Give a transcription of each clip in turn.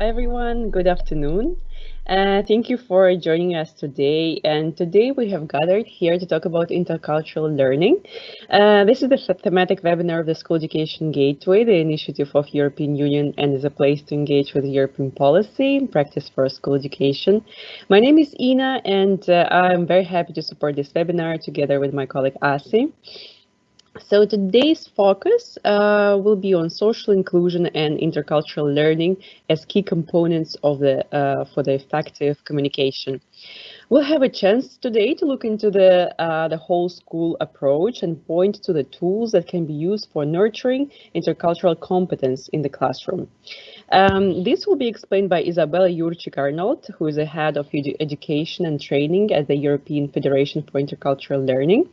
everyone. Good afternoon. Uh, thank you for joining us today. And today we have gathered here to talk about intercultural learning. Uh, this is the thematic webinar of the School Education Gateway, the initiative of European Union and is a place to engage with European policy and practice for school education. My name is Ina and uh, I'm very happy to support this webinar together with my colleague Asi. So today's focus uh, will be on social inclusion and intercultural learning as key components of the uh, for the effective communication. We'll have a chance today to look into the uh, the whole school approach and point to the tools that can be used for nurturing intercultural competence in the classroom. Um, this will be explained by Isabella Jurczyk-Arnold, who is the head of edu education and training at the European Federation for Intercultural Learning.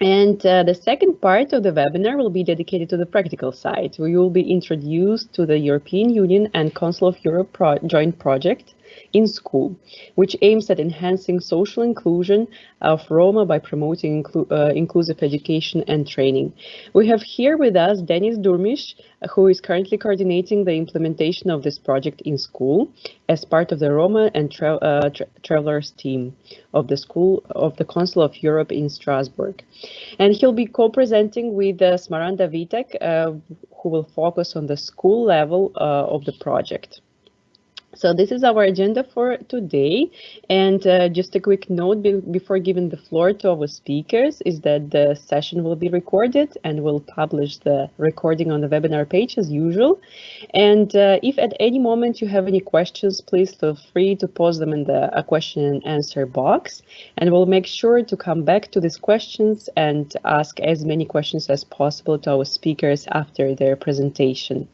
And uh, the second part of the webinar will be dedicated to the practical side. We will be introduced to the European Union and Council of Europe pro joint project in school, which aims at enhancing social inclusion of Roma by promoting inclu uh, inclusive education and training. We have here with us Denis Durmish, who is currently coordinating the implementation of this project in school as part of the Roma and tra uh, tra Travelers team of the School of the Council of Europe in Strasbourg. And he'll be co-presenting with uh, Smaranda Vitek, uh, who will focus on the school level uh, of the project. So this is our agenda for today. And uh, just a quick note be before giving the floor to our speakers is that the session will be recorded and we'll publish the recording on the webinar page as usual. And uh, if at any moment you have any questions, please feel free to post them in the question and answer box. And we'll make sure to come back to these questions and ask as many questions as possible to our speakers after their presentation.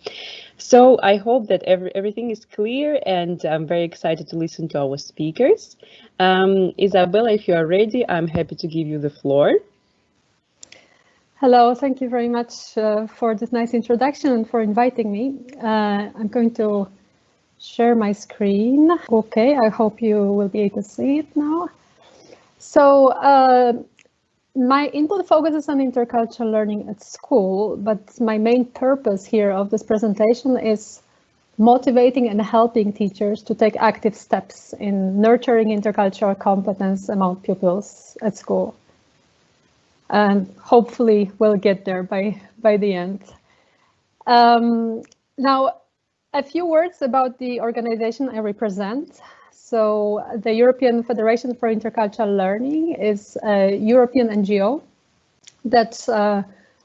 So I hope that every, everything is clear and I'm very excited to listen to our speakers. Um, Isabella, if you are ready, I'm happy to give you the floor. Hello, thank you very much uh, for this nice introduction and for inviting me. Uh, I'm going to share my screen. Okay, I hope you will be able to see it now. So uh, my input focuses on intercultural learning at school, but my main purpose here of this presentation is motivating and helping teachers to take active steps in nurturing intercultural competence among pupils at school. And hopefully we'll get there by, by the end. Um, now, a few words about the organization I represent. So the European Federation for Intercultural Learning is a European NGO that uh,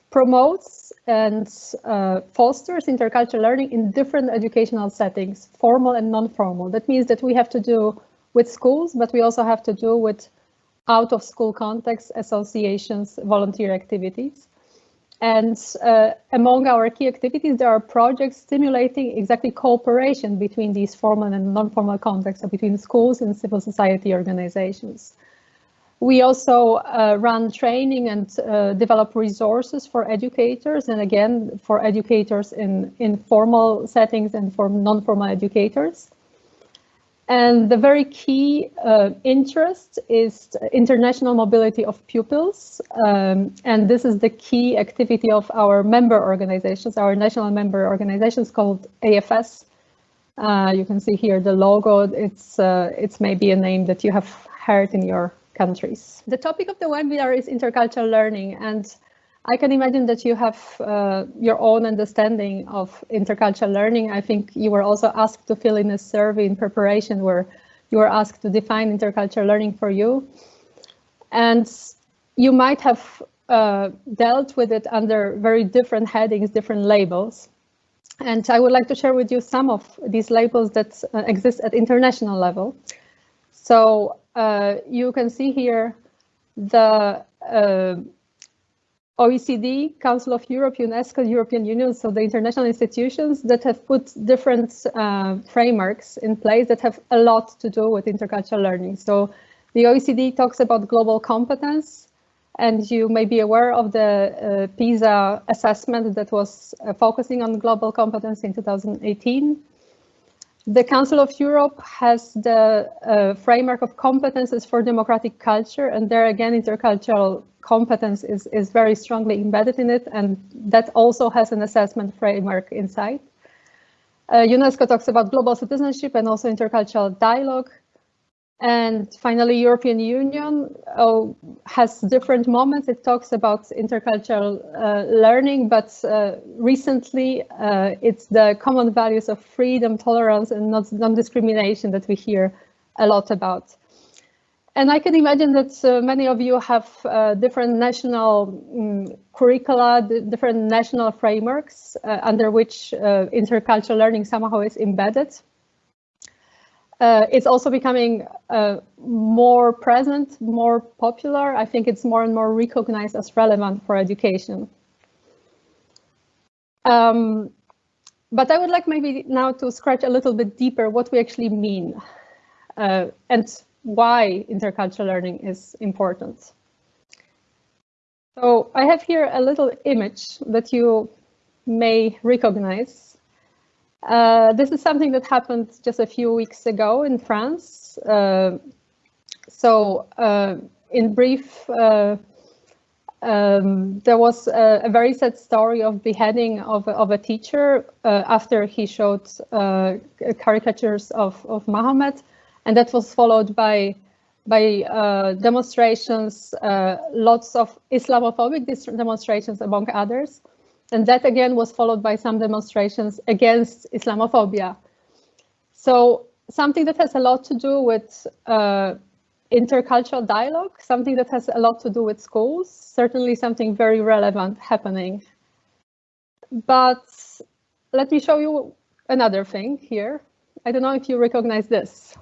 promotes and uh, fosters intercultural learning in different educational settings, formal and non-formal. That means that we have to do with schools, but we also have to do with out of school context, associations, volunteer activities. And uh, among our key activities, there are projects stimulating exactly cooperation between these formal and non-formal contexts, so between schools and civil society organizations. We also uh, run training and uh, develop resources for educators, and again, for educators in, in formal settings and for non-formal educators. And the very key uh, interest is international mobility of pupils. Um, and this is the key activity of our member organizations, our national member organizations called AFS. Uh, you can see here the logo. It's, uh, it's maybe a name that you have heard in your countries. The topic of the webinar is intercultural learning. And I can imagine that you have uh, your own understanding of intercultural learning. I think you were also asked to fill in a survey in preparation where you were asked to define intercultural learning for you. And you might have uh, dealt with it under very different headings, different labels. And I would like to share with you some of these labels that uh, exist at international level. So uh, you can see here the uh, OECD, Council of Europe, UNESCO, European Union, so the international institutions that have put different uh, frameworks in place that have a lot to do with intercultural learning. So the OECD talks about global competence, and you may be aware of the uh, PISA assessment that was uh, focusing on global competence in 2018. The Council of Europe has the uh, framework of competences for democratic culture, and there again, intercultural competence is, is very strongly embedded in it, and that also has an assessment framework inside. Uh, UNESCO talks about global citizenship and also intercultural dialogue. And finally, European Union uh, has different moments. It talks about intercultural uh, learning, but uh, recently uh, it's the common values of freedom, tolerance, and non-discrimination that we hear a lot about. And I can imagine that uh, many of you have uh, different national um, curricula, different national frameworks under which intercultural learning somehow is embedded. Uh, it's also becoming uh, more present, more popular. I think it's more and more recognized as relevant for education. Um, but I would like maybe now to scratch a little bit deeper what we actually mean uh, and why intercultural learning is important. So I have here a little image that you may recognize. Uh, this is something that happened just a few weeks ago in France. Uh, so uh, in brief, uh, um, there was a, a, very sad story of beheading of, of a teacher uh, after he showed caricatures of, of Muhammad. And that was followed by by demonstrations, lots of Islamophobic demonstrations among others. And that again was followed by some demonstrations against Islamophobia. So something that has a lot to do with uh, intercultural dialogue, something that has a lot to do with schools, certainly something very relevant happening. But let me show you another thing here. I don't know if you recognize this.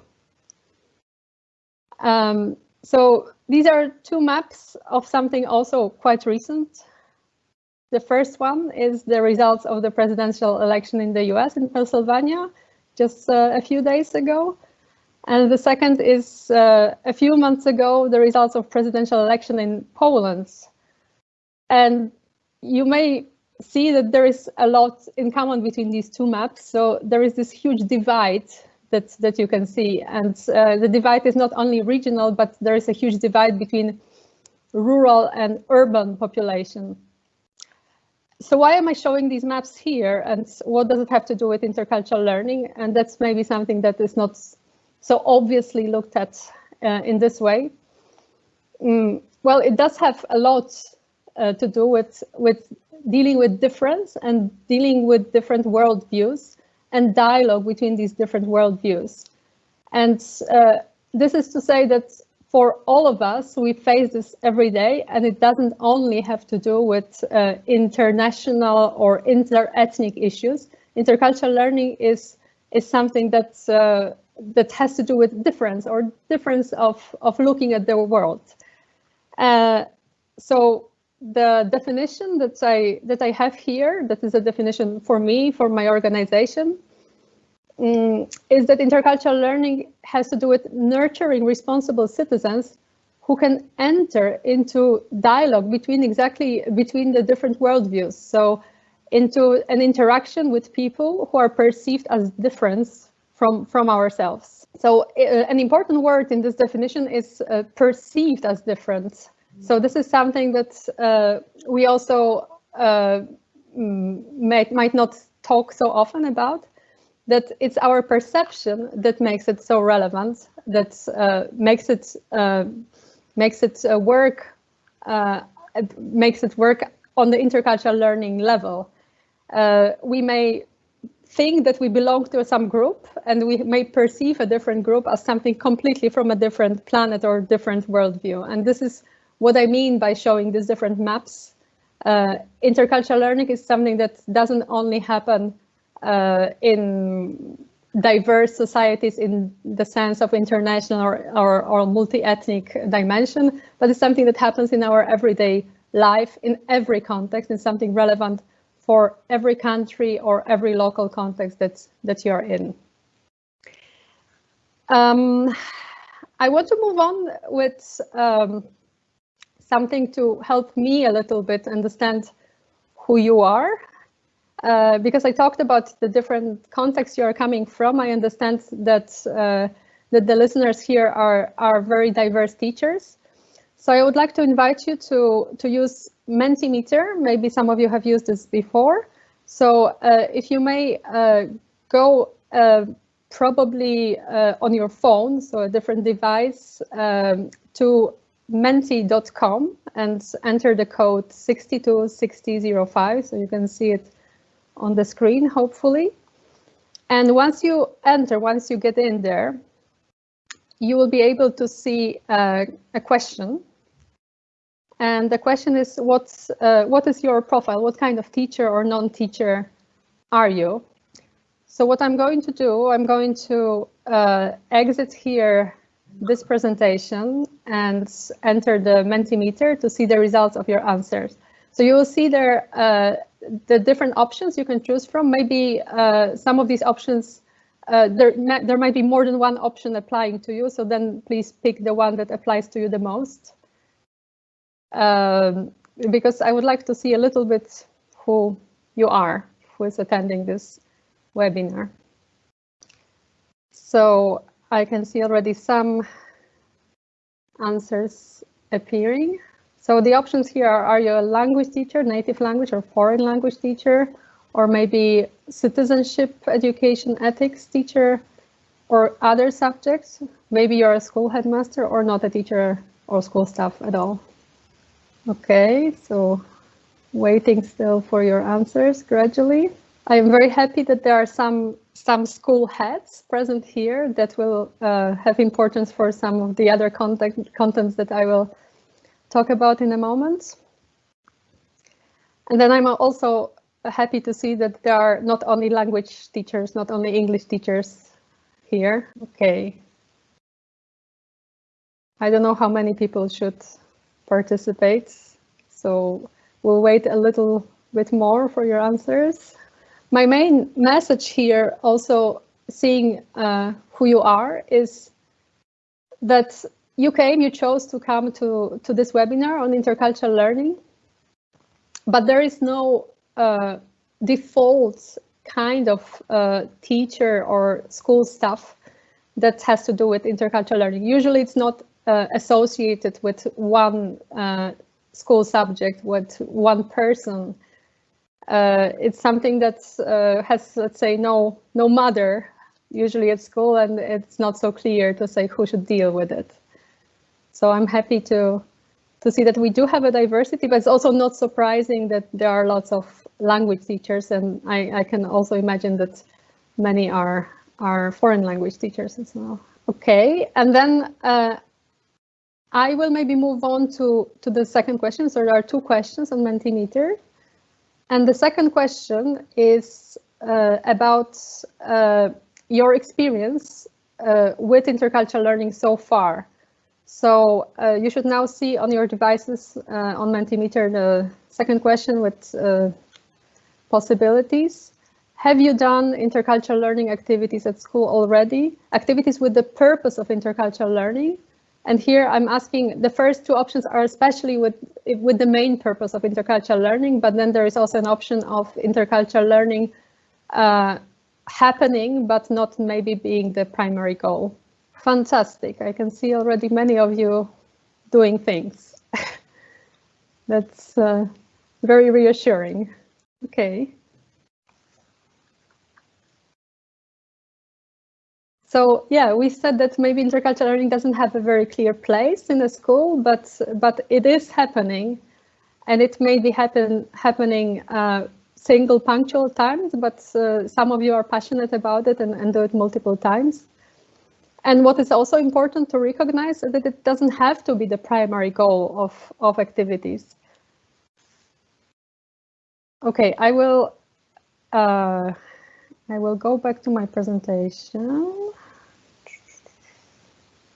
Um, so these are two maps of something also quite recent. The first one is the results of the presidential election in the US in Pennsylvania just uh, a few days ago. And the second is uh, a few months ago, the results of presidential election in Poland. And you may see that there is a lot in common between these two maps. So there is this huge divide that, that you can see. And uh, the divide is not only regional, but there is a huge divide between rural and urban population so why am I showing these maps here and what does it have to do with intercultural learning? And that's maybe something that is not so obviously looked at uh, in this way. Mm, well, it does have a lot uh, to do with, with dealing with difference and dealing with different worldviews and dialogue between these different worldviews. And uh, this is to say that for all of us, we face this every day, and it doesn't only have to do with uh, international or inter-ethnic issues. Intercultural learning is is something that's uh, that has to do with difference or difference of of looking at the world. Uh, so the definition that I that I have here, that is a definition for me for my organization, um, is that intercultural learning has to do with nurturing responsible citizens who can enter into dialogue between exactly between the different worldviews. So into an interaction with people who are perceived as different from, from ourselves. So uh, an important word in this definition is uh, perceived as different. So this is something that uh, we also uh, might not talk so often about, that it's our perception that makes it so relevant, that uh, makes it uh, makes it uh, work uh, makes it work on the intercultural learning level. Uh, we may think that we belong to some group and we may perceive a different group as something completely from a different planet or different worldview. And this is what I mean by showing these different maps. Uh, intercultural learning is something that doesn't only happen uh, in diverse societies in the sense of international or, or, or multi-ethnic dimension, but it's something that happens in our everyday life in every context and something relevant for every country or every local context that, that you're in. Um, I want to move on with um, something to help me a little bit understand who you are uh, because I talked about the different contexts you are coming from, I understand that uh, that the listeners here are are very diverse teachers. So I would like to invite you to to use Mentimeter. Maybe some of you have used this before. So uh, if you may uh, go uh, probably on your phone, so a different device, um, to menti.com and enter the code 626005, so you can see it on the screen, hopefully. And once you enter, once you get in there, you will be able to see uh, a question. And the question is, what's, uh, what is your profile? What kind of teacher or non-teacher are you? So what I'm going to do, I'm going to uh, exit here this presentation and enter the Mentimeter to see the results of your answers. So you will see there uh, the different options you can choose from. Maybe uh, some of these options, uh, there, there might be more than one option applying to you. So then please pick the one that applies to you the most. Um, because I would like to see a little bit who you are, who is attending this webinar. So I can see already some answers appearing. So the options here are, are you a language teacher, native language or foreign language teacher, or maybe citizenship, education, ethics teacher, or other subjects. Maybe you're a school headmaster or not a teacher or school staff at all. Okay, so waiting still for your answers gradually. I am very happy that there are some some school heads present here that will uh, have importance for some of the other content contents that I will talk about in a moment. And then I'm also happy to see that there are not only language teachers, not only English teachers here. Okay. I don't know how many people should participate, so we'll wait a little bit more for your answers my main message here, also seeing uh, who you are, is that you came, you chose to come to, to this webinar on intercultural learning, but there is no uh, default kind of uh, teacher or school staff that has to do with intercultural learning. Usually it's not uh, associated with one uh, school subject, with one person uh, it's something that uh, has, let's say, no no mother usually at school, and it's not so clear to say who should deal with it. So I'm happy to to see that we do have a diversity, but it's also not surprising that there are lots of language teachers, and I, I can also imagine that many are are foreign language teachers as well. Okay, and then uh, I will maybe move on to to the second question. So there are two questions on Mentimeter. And the second question is uh, about uh, your experience uh, with intercultural learning so far. So uh, you should now see on your devices uh, on Mentimeter the second question with uh, possibilities. Have you done intercultural learning activities at school already? Activities with the purpose of intercultural learning? And here I'm asking, the first two options are especially with, with the main purpose of intercultural learning, but then there is also an option of intercultural learning uh, happening, but not maybe being the primary goal. Fantastic. I can see already many of you doing things. That's uh, very reassuring. Okay. So yeah, we said that maybe intercultural learning doesn't have a very clear place in the school, but but it is happening, and it may be happen happening uh, single punctual times, but uh, some of you are passionate about it and, and do it multiple times. And what is also important to recognize is that it doesn't have to be the primary goal of, of activities. Okay, I will uh, I will go back to my presentation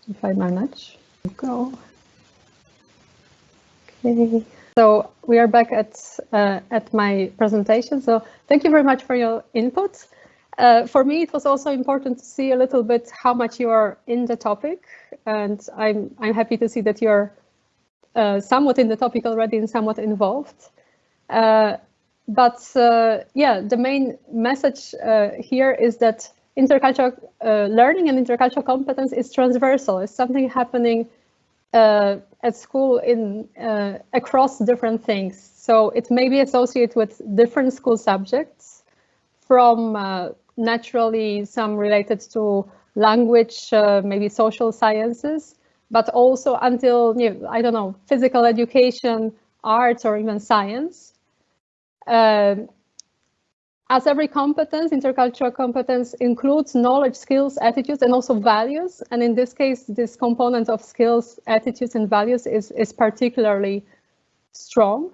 if I manage. Go. Okay. So we are back at uh, at my presentation. So thank you very much for your input. Uh, for me, it was also important to see a little bit how much you are in the topic, and I'm I'm happy to see that you're uh, somewhat in the topic already and somewhat involved. Uh, but uh, yeah, the main message uh, here is that intercultural uh, learning and intercultural competence is transversal. It's something happening at school in across different things. So it may be associated with different school subjects from uh, naturally some related to language, uh, maybe social sciences, but also until, you know, I don't know, physical education, arts, or even science. Uh, as every competence, intercultural competence includes knowledge, skills, attitudes, and also values. And in this case, this component of skills, attitudes, and values is, is particularly strong.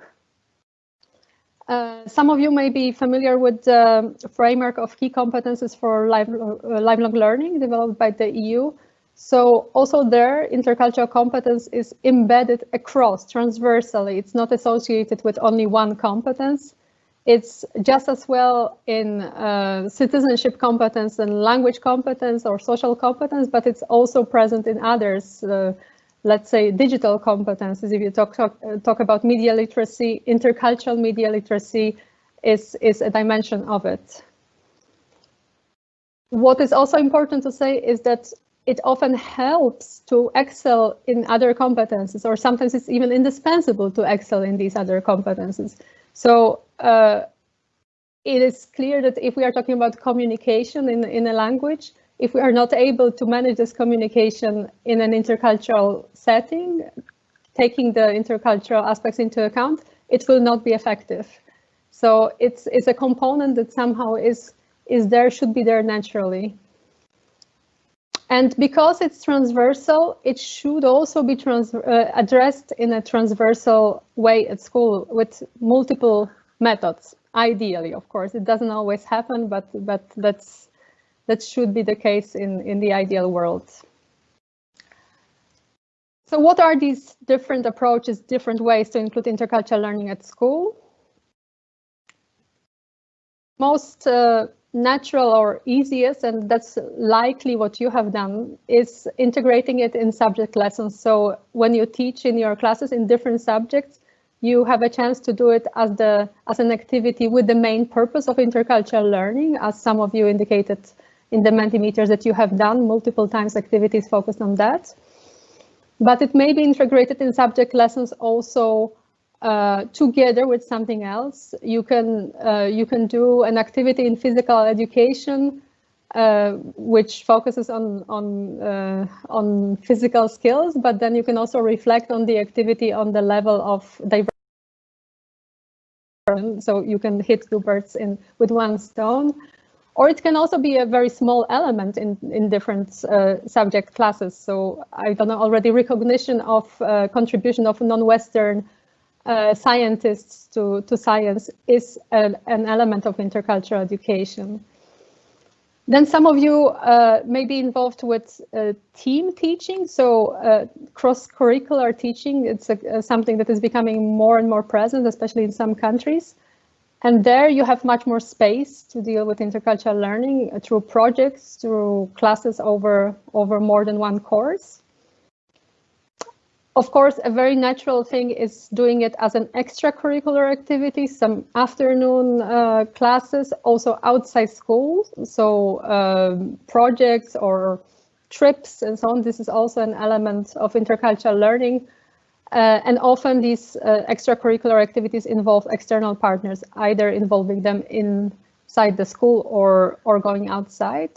Uh, some of you may be familiar with the framework of key competences for uh, lifelong learning developed by the EU. So also there, intercultural competence is embedded across transversally. It's not associated with only one competence. It's just as well in uh, citizenship competence and language competence or social competence, but it's also present in others. Let's say digital competences. If you talk, talk, talk about media literacy, intercultural media literacy is, is a dimension of it. What is also important to say is that it often helps to excel in other competences, or sometimes it's even indispensable to excel in these other competences. So uh, it is clear that if we are talking about communication in, in a language, if we are not able to manage this communication in an intercultural setting, taking the intercultural aspects into account, it will not be effective. So it's, it's a component that somehow is, is there, should be there naturally. And because it's transversal, it should also be trans uh, addressed in a transversal way at school with multiple methods, ideally, of course. It doesn't always happen, but, but that's, that should be the case in, in the ideal world. So what are these different approaches, different ways to include intercultural learning at school? Most uh, natural or easiest, and that's likely what you have done, is integrating it in subject lessons. So when you teach in your classes in different subjects, you have a chance to do it as the as an activity with the main purpose of intercultural learning, as some of you indicated in the Mentimeters that you have done multiple times activities focused on that. But it may be integrated in subject lessons also uh, together with something else. You can uh, you can do an activity in physical education, uh, which focuses on on uh, on physical skills, but then you can also reflect on the activity on the level of diversity. So you can hit two birds in with one stone. Or it can also be a very small element in, in different uh, subject classes. So I don't know, already recognition of uh, contribution of non-Western uh, scientists to, to science is a, an element of intercultural education. Then some of you uh, may be involved with uh, team teaching, so uh, cross-curricular teaching. It's a, something that is becoming more and more present, especially in some countries. And there you have much more space to deal with intercultural learning through projects, through classes over, over more than one course. Of course, a very natural thing is doing it as an extracurricular activity, some afternoon uh, classes, also outside school. So uh, projects or trips and so on. This is also an element of intercultural learning. Uh, and often these uh, extracurricular activities involve external partners, either involving them inside the school or, or going outside.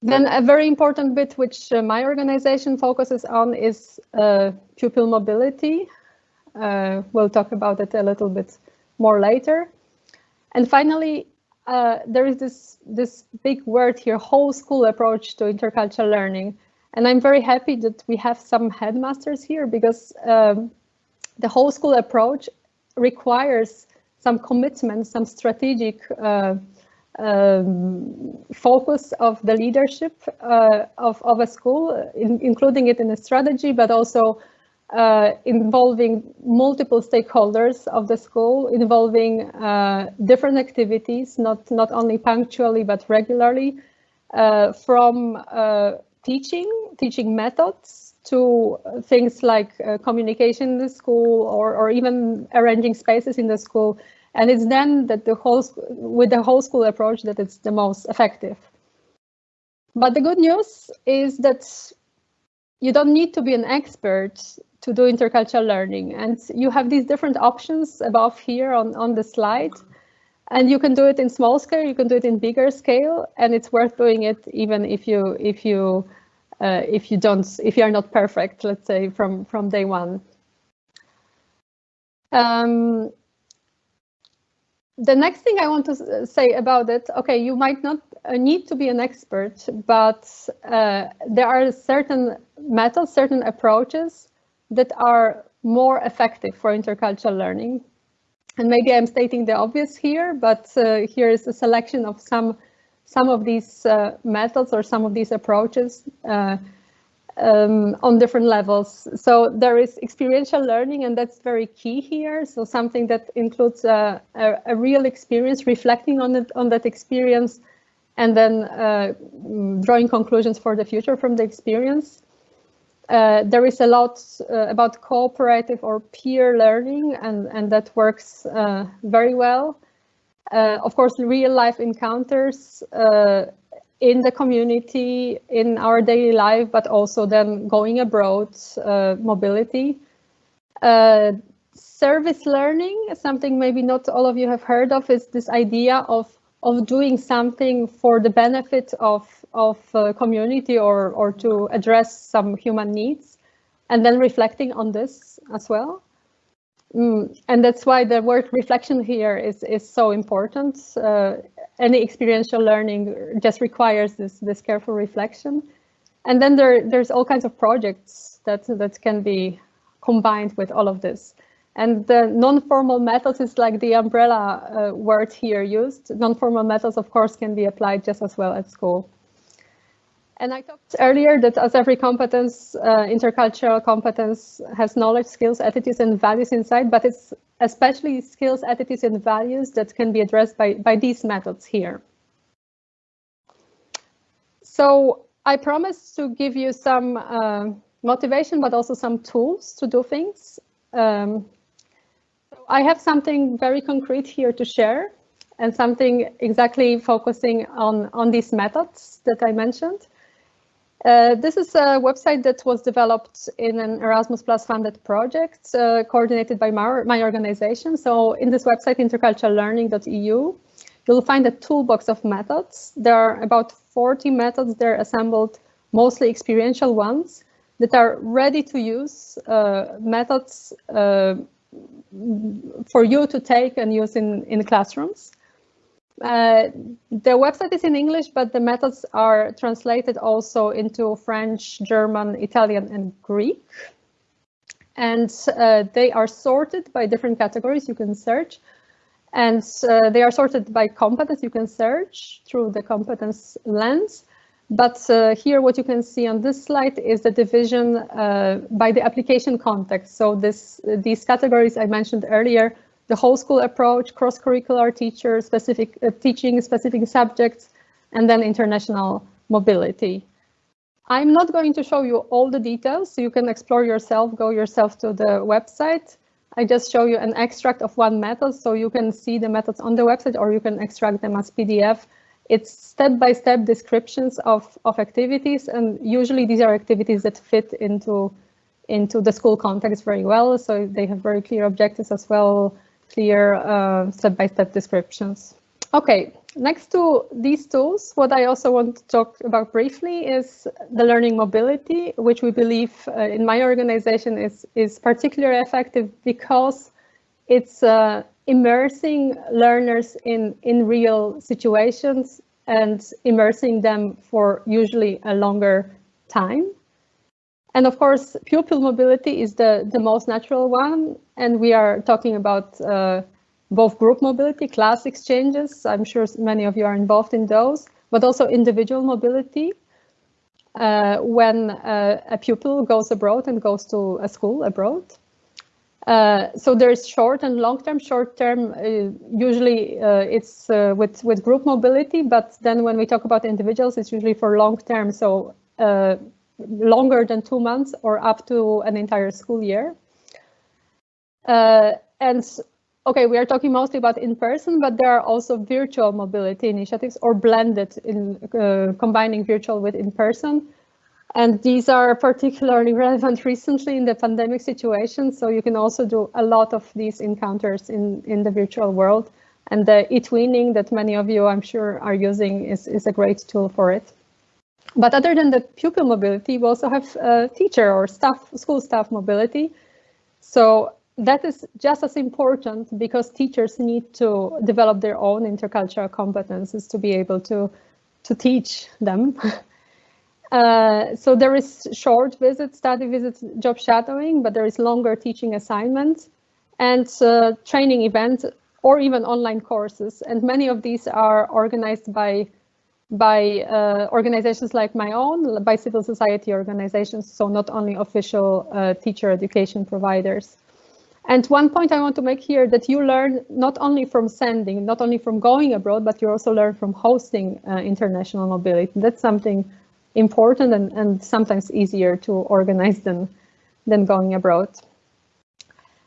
Then a very important bit which uh, my organization focuses on is uh, pupil mobility. Uh, we'll talk about it a little bit more later. And finally, uh, there is this, this big word here, whole school approach to intercultural learning. And I'm very happy that we have some headmasters here because um, the whole school approach requires some commitment, some strategic uh, um, focus of the leadership uh, of, of a school, in, including it in a strategy, but also uh, involving multiple stakeholders of the school, involving uh, different activities, not, not only punctually, but regularly, uh, from uh, teaching, teaching methods, to things like uh, communication in the school or, or even arranging spaces in the school and it's then that the whole, with the whole school approach that it's the most effective. But the good news is that you don't need to be an expert to do intercultural learning. And you have these different options above here on, on the slide. And you can do it in small scale, you can do it in bigger scale, and it's worth doing it even if you if you uh, if you don't if you are not perfect, let's say from from day one. Um, the next thing I want to say about it, okay, you might not uh, need to be an expert, but uh, there are certain methods, certain approaches that are more effective for intercultural learning. And maybe I'm stating the obvious here, but uh, here is a selection of some some of these uh, methods or some of these approaches uh, um, on different levels. So there is experiential learning, and that's very key here. So something that includes a, a, a real experience, reflecting on it, on that experience, and then uh, drawing conclusions for the future from the experience. Uh, there is a lot uh, about cooperative or peer learning, and, and that works uh, very well. Uh, of course, real life encounters uh, in the community, in our daily life, but also then going abroad, uh, mobility. Service learning, something maybe not all of you have heard of, is this idea of of doing something for the benefit of of uh, community or or to address some human needs, and then reflecting on this as well. Mm, and that's why the word reflection here is is so important. Uh, any experiential learning just requires this this careful reflection. And then there there's all kinds of projects that that can be combined with all of this. And the non-formal methods is like the umbrella uh, word here used. Non-formal methods, of course, can be applied just as well at school. And I talked earlier that as every competence, uh, intercultural competence has knowledge, skills, attitudes, and values inside, but it's especially skills, attitudes, and values that can be addressed by, by these methods here. So I promised to give you some uh, motivation, but also some tools to do things. Um, I have something very concrete here to share and something exactly focusing on, on these methods that I mentioned. Uh, this is a website that was developed in an Erasmus Plus funded project uh, coordinated by my, my, organization. So in this website, interculturallearning.eu, you'll find a toolbox of methods. There are about 40 methods there assembled, mostly experiential ones, that are ready to use uh, methods uh, for you to take and use in, in classrooms. Uh, the website is in English, but the methods are translated also into French, German, Italian, and Greek. And uh, they are sorted by different categories you can search. And uh, they are sorted by competence. You can search through the competence lens. But uh, here what you can see on this slide is the division uh, by the application context. So this, these categories I mentioned earlier the whole school approach, cross-curricular teacher, specific uh, teaching specific subjects, and then international mobility. I'm not going to show you all the details, so you can explore yourself, go yourself to the website. I just show you an extract of one method, so you can see the methods on the website or you can extract them as PDF. It's step-by-step -step descriptions of, of activities, and usually these are activities that fit into, into the school context very well, so they have very clear objectives as well, clear uh, step-by-step -step descriptions. Okay, next to these tools, what I also want to talk about briefly is the learning mobility, which we believe uh, in my organization is, is particularly effective because it's uh, immersing learners in, in real situations and immersing them for usually a longer time. And of course, pupil mobility is the, the most natural one. And we are talking about uh, both group mobility, class exchanges. I'm sure many of you are involved in those, but also individual mobility. Uh, when uh, a pupil goes abroad and goes to a school abroad. Uh, so there's short and long term. Short term, uh, usually uh, it's uh, with with group mobility, but then when we talk about individuals, it's usually for long term. So longer than two months or up to an entire school year. Uh, and okay, we are talking mostly about in-person, but there are also virtual mobility initiatives or blended in uh, combining virtual with in-person. And these are particularly relevant recently in the pandemic situation. So you can also do a lot of these encounters in, in the virtual world. And the eTwinning that many of you, I'm sure, are using is, is a great tool for it. But other than the pupil mobility, we also have uh, teacher or staff, school staff mobility. So that is just as important because teachers need to develop their own intercultural competences to be able to, to teach them. uh, so there is short visits, study visits, job shadowing, but there is longer teaching assignments and uh, training events or even online courses. And many of these are organized by by uh, organizations like my own, by civil society organizations, so not only official uh, teacher education providers. And one point I want to make here that you learn not only from sending, not only from going abroad, but you also learn from hosting uh, international mobility. That's something important and, and sometimes easier to organize than, than going abroad.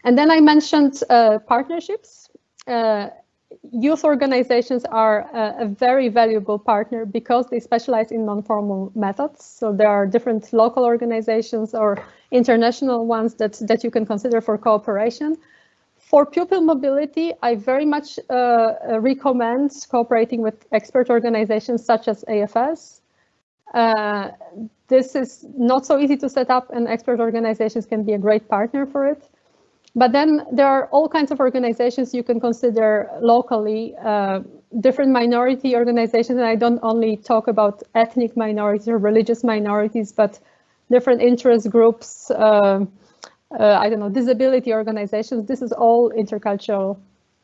And then I mentioned uh, partnerships. Uh, youth organizations are a, a, very valuable partner because they specialize in non-formal methods. So there are different local organizations or international ones that, that you can consider for cooperation. For pupil mobility, I very much uh, uh recommend cooperating with expert organizations such as AFS. Uh, this is not so easy to set up and expert organizations can be a great partner for it. But then there are all kinds of organizations you can consider locally, uh, different minority organizations, and I don't only talk about ethnic minorities or religious minorities, but different interest groups, uh, uh, I don't know, disability organizations. This is all intercultural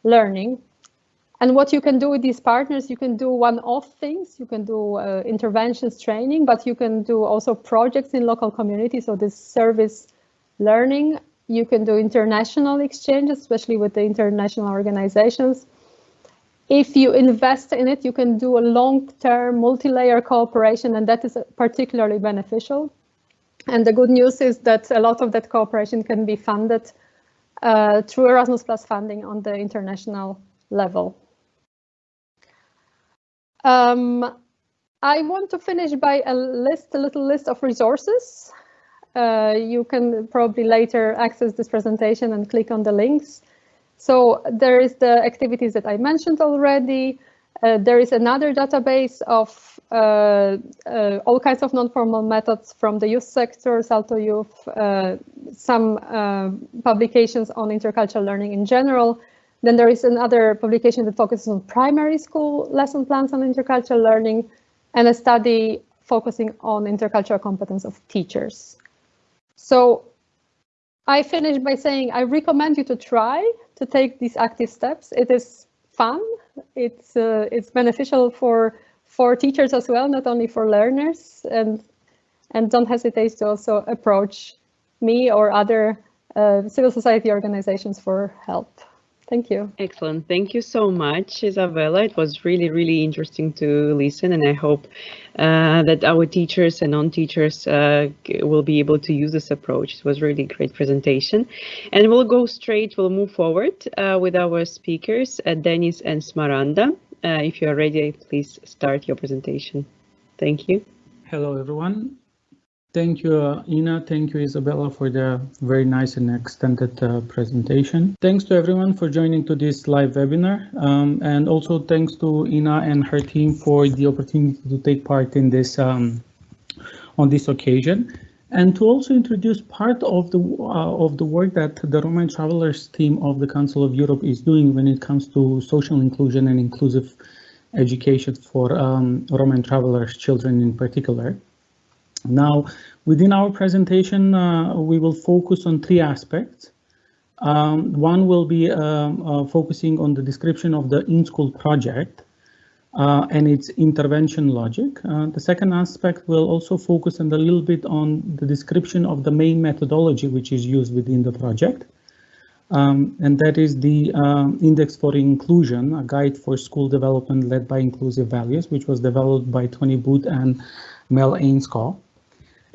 learning. And what you can do with these partners, you can do one-off things, you can do uh, interventions training, but you can do also projects in local communities, so this service learning you can do international exchange, especially with the international organizations. If you invest in it, you can do a long-term multi-layer cooperation, and that is particularly beneficial. And the good news is that a lot of that cooperation can be funded uh, through Erasmus Plus funding on the international level. Um, I want to finish by a list, a little list of resources you can probably later access this presentation and click on the links. So there is the activities that I mentioned already. Uh, there is another database of uh, uh, all kinds of non-formal methods from the youth sector, Salto Youth, uh, some uh, publications on intercultural learning in general. Then there is another publication that focuses on primary school lesson plans on intercultural learning and a study focusing on intercultural competence of teachers. So I finish by saying I recommend you to try to take these active steps. It is fun. It's uh, it's beneficial for for teachers as well, not only for learners. And and don't hesitate to also approach me or other uh, civil society organizations for help. Thank you. Excellent. Thank you so much, Isabella. It was really, really interesting to listen, and I hope uh, that our teachers and non-teachers uh, will be able to use this approach. It was really great presentation. And we'll go straight, we'll move forward uh, with our speakers, uh, Denis and Smaranda. Uh, if you are ready, please start your presentation. Thank you. Hello, everyone. Thank you, uh, Ina. Thank you, Isabella, for the very nice and extended uh, presentation. Thanks to everyone for joining to this live webinar. Um, and also thanks to Ina and her team for the opportunity to take part in this um, on this occasion. And to also introduce part of the uh, of the work that the Roma and Travelers team of the Council of Europe is doing when it comes to social inclusion and inclusive education for um, Roma and travelers children in particular. Now, within our presentation, uh, we will focus on three aspects. Um, one will be um, uh, focusing on the description of the in-school project uh, and its intervention logic. Uh, the second aspect will also focus on a little bit on the description of the main methodology which is used within the project. Um, and that is the um, Index for Inclusion, a guide for school development led by inclusive values, which was developed by Tony Booth and Mel Ainscow.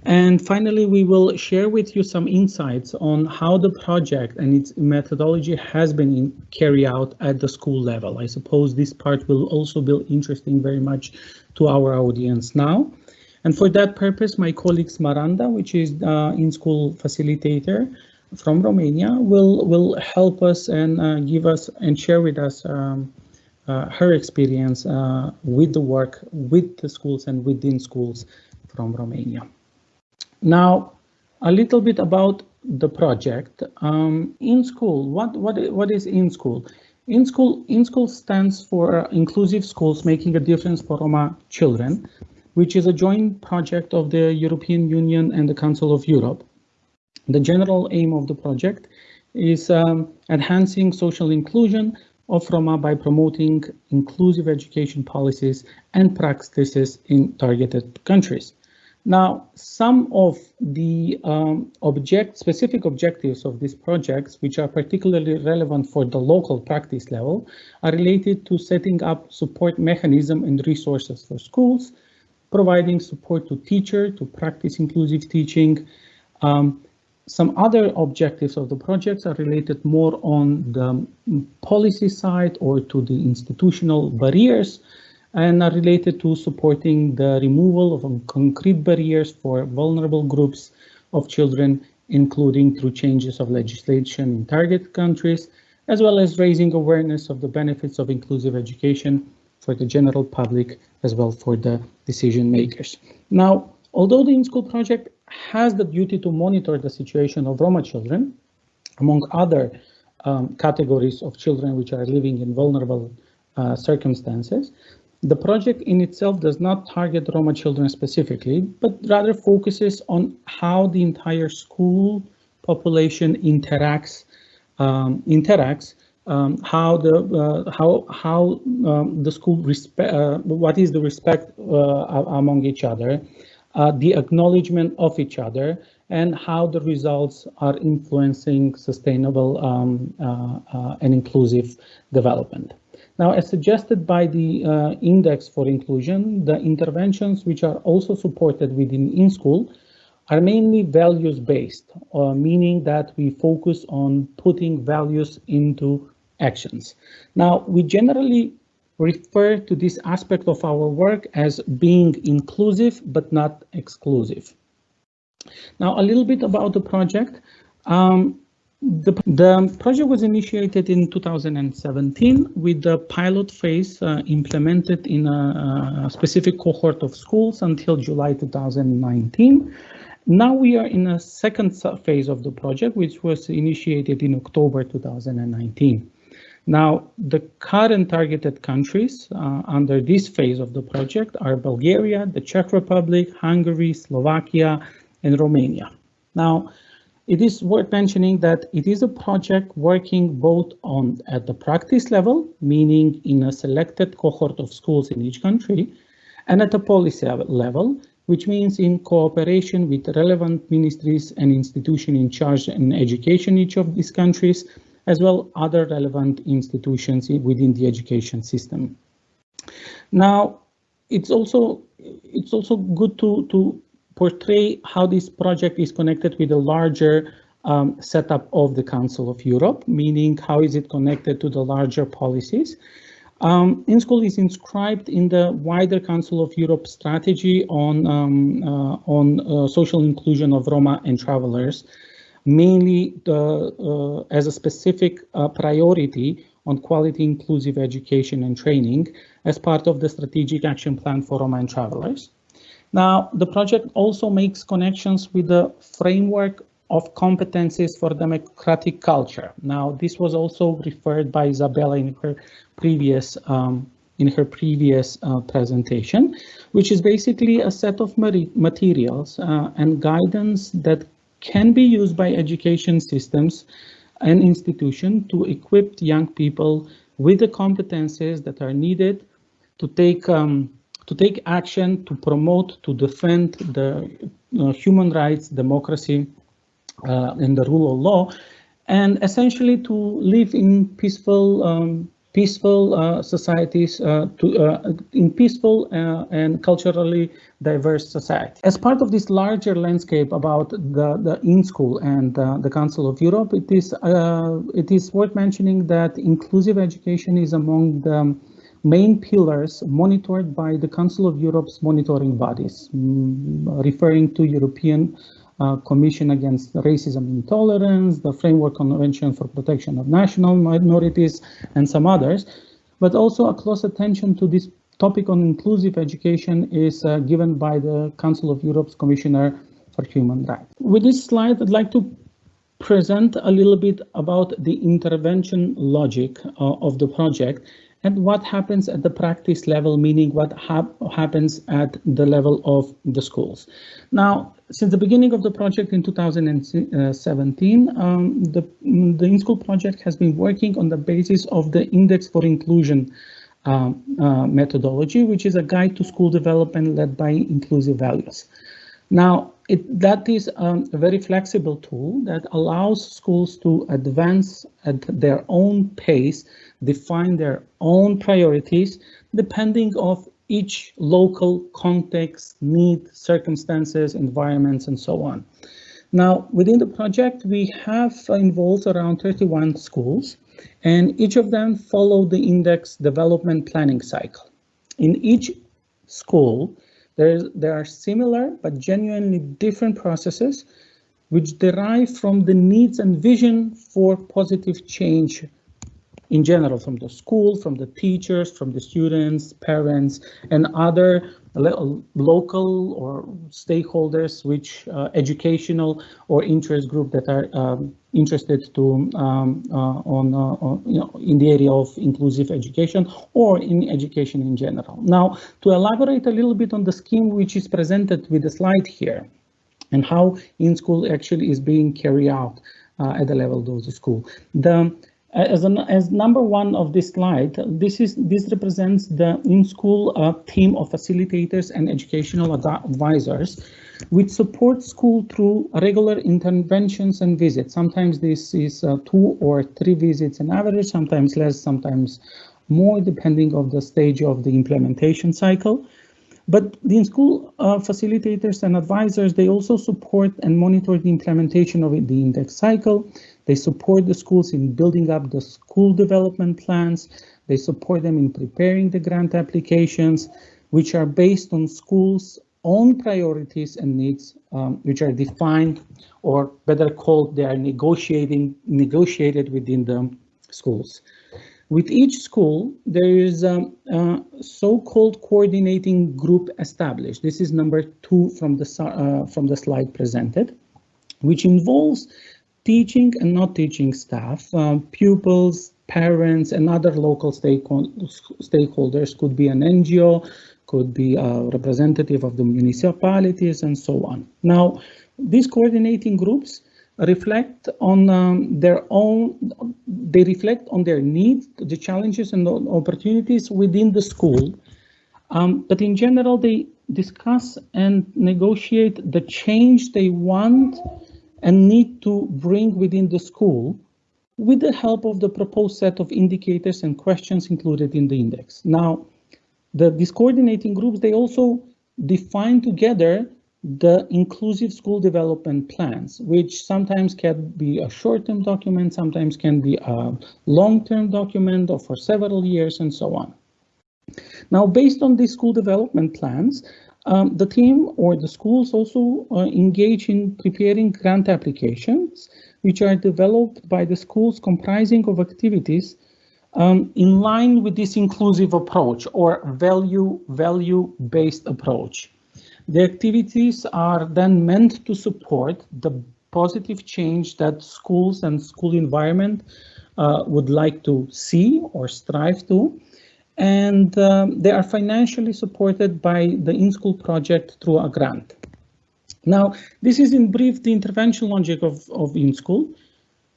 And finally, we will share with you some insights on how the project and its methodology has been carried out at the school level. I suppose this part will also be interesting very much to our audience now. And for that purpose, my colleague Smaranda, which is uh, in-school facilitator from Romania, will, will help us and uh, give us and share with us um, uh, her experience uh, with the work with the schools and within schools from Romania. Now, a little bit about the project. Um, in school, what, what, what is in school? In school, in school stands for Inclusive Schools Making a Difference for Roma Children, which is a joint project of the European Union and the Council of Europe. The general aim of the project is um, enhancing social inclusion of Roma by promoting inclusive education policies and practices in targeted countries. Now, some of the um, object specific objectives of these projects, which are particularly relevant for the local practice level, are related to setting up support mechanism and resources for schools, providing support to teacher to practice inclusive teaching. Um, some other objectives of the projects are related more on the policy side or to the institutional barriers and are related to supporting the removal of concrete barriers for vulnerable groups of children, including through changes of legislation in target countries, as well as raising awareness of the benefits of inclusive education for the general public, as well for the decision makers. Now, although the in-school project has the duty to monitor the situation of Roma children, among other um, categories of children which are living in vulnerable uh, circumstances, the project in itself does not target Roma children specifically, but rather focuses on how the entire school population interacts um, interacts um, how the uh, how how um, the school respect uh, what is the respect uh, among each other, uh, the acknowledgement of each other, and how the results are influencing sustainable um, uh, uh, and inclusive development. Now, as suggested by the uh, Index for Inclusion, the interventions which are also supported within in-school are mainly values-based, uh, meaning that we focus on putting values into actions. Now, we generally refer to this aspect of our work as being inclusive but not exclusive. Now, a little bit about the project. Um, the, the, project was initiated in 2017 with the pilot phase uh, implemented in a, a, specific cohort of schools until July 2019. Now we are in a second phase of the project, which was initiated in October 2019. Now, the current targeted countries uh, under this phase of the project are Bulgaria, the Czech Republic, Hungary, Slovakia, and Romania. Now, it is worth mentioning that it is a project working both on at the practice level, meaning in a selected cohort of schools in each country, and at the policy level, which means in cooperation with relevant ministries and institutions in charge in education in each of these countries, as well other relevant institutions within the education system. Now, it's also it's also good to to portray how this project is connected with a larger um, setup of the Council of Europe, meaning how is it connected to the larger policies. Um, InSchool is inscribed in the wider Council of Europe strategy on, um, uh, on uh, social inclusion of Roma and travelers, mainly the, uh, as a specific uh, priority on quality inclusive education and training as part of the strategic action plan for Roma and travelers. Now, the project also makes connections with the framework of competencies for democratic culture. Now, this was also referred by Isabella in her previous um, in her previous uh, presentation, which is basically a set of materials uh, and guidance that can be used by education systems and institutions to equip young people with the competencies that are needed to take um, to take action to promote, to defend the uh, human rights, democracy, uh, and the rule of law, and essentially to live in peaceful, um, peaceful uh, societies, uh, to uh, in peaceful uh, and culturally diverse society. As part of this larger landscape about the the in school and the Council of Europe, it is it is worth mentioning that inclusive education is among the main pillars monitored by the Council of Europe's monitoring bodies, mm, referring to European uh, Commission Against Racism and Intolerance, the Framework Convention for Protection of National Minorities, and some others, but also a close attention to this topic on inclusive education is uh, given by the Council of Europe's Commissioner for Human Rights. With this slide, I'd like to present a little bit about the intervention logic uh, of the project and what happens at the practice level, meaning what hap happens at the level of the schools. Now, since the beginning of the project in 2017, um, the, the in-school project has been working on the basis of the Index for Inclusion um, uh, methodology, which is a guide to school development led by inclusive values. Now, it, that is um, a very flexible tool that allows schools to advance at their own pace, define their own priorities, depending of each local context, need, circumstances, environments, and so on. Now, within the project, we have involved around 31 schools, and each of them follow the index development planning cycle. In each school, there, there are similar but genuinely different processes which derive from the needs and vision for positive change in general from the school, from the teachers, from the students, parents, and other local or stakeholders, which uh, educational or interest group that are um, interested to um, uh, on, uh, on, you know, in the area of inclusive education or in education in general. Now, to elaborate a little bit on the scheme which is presented with the slide here and how in school actually is being carried out uh, at the level of the school. The as, as number one of this slide, this is this represents the in-school uh, team of facilitators and educational advisors, which support school through regular interventions and visits. Sometimes this is uh, two or three visits on average, sometimes less, sometimes more, depending of the stage of the implementation cycle. But the in-school uh, facilitators and advisors, they also support and monitor the implementation of the index cycle. They support the schools in building up the school development plans. They support them in preparing the grant applications, which are based on schools' own priorities and needs, um, which are defined, or better called, they are negotiating negotiated within the schools. With each school, there is a, a so-called coordinating group established. This is number two from the uh, from the slide presented, which involves teaching and not teaching staff, um, pupils, parents, and other local stakeholders could be an NGO, could be a representative of the municipalities, and so on. Now, these coordinating groups reflect on um, their own, they reflect on their needs, the challenges and the opportunities within the school. Um, but in general, they discuss and negotiate the change they want and need to bring within the school with the help of the proposed set of indicators and questions included in the index. Now, the, these coordinating groups, they also define together the inclusive school development plans, which sometimes can be a short-term document, sometimes can be a long-term document or for several years and so on. Now, based on these school development plans, um, the team or the schools also uh, engage in preparing grant applications, which are developed by the schools comprising of activities um, in line with this inclusive approach or value value based approach. The activities are then meant to support the positive change that schools and school environment uh, would like to see or strive to and um, they are financially supported by the in-school project through a grant. Now, this is in brief the intervention logic of, of in-school,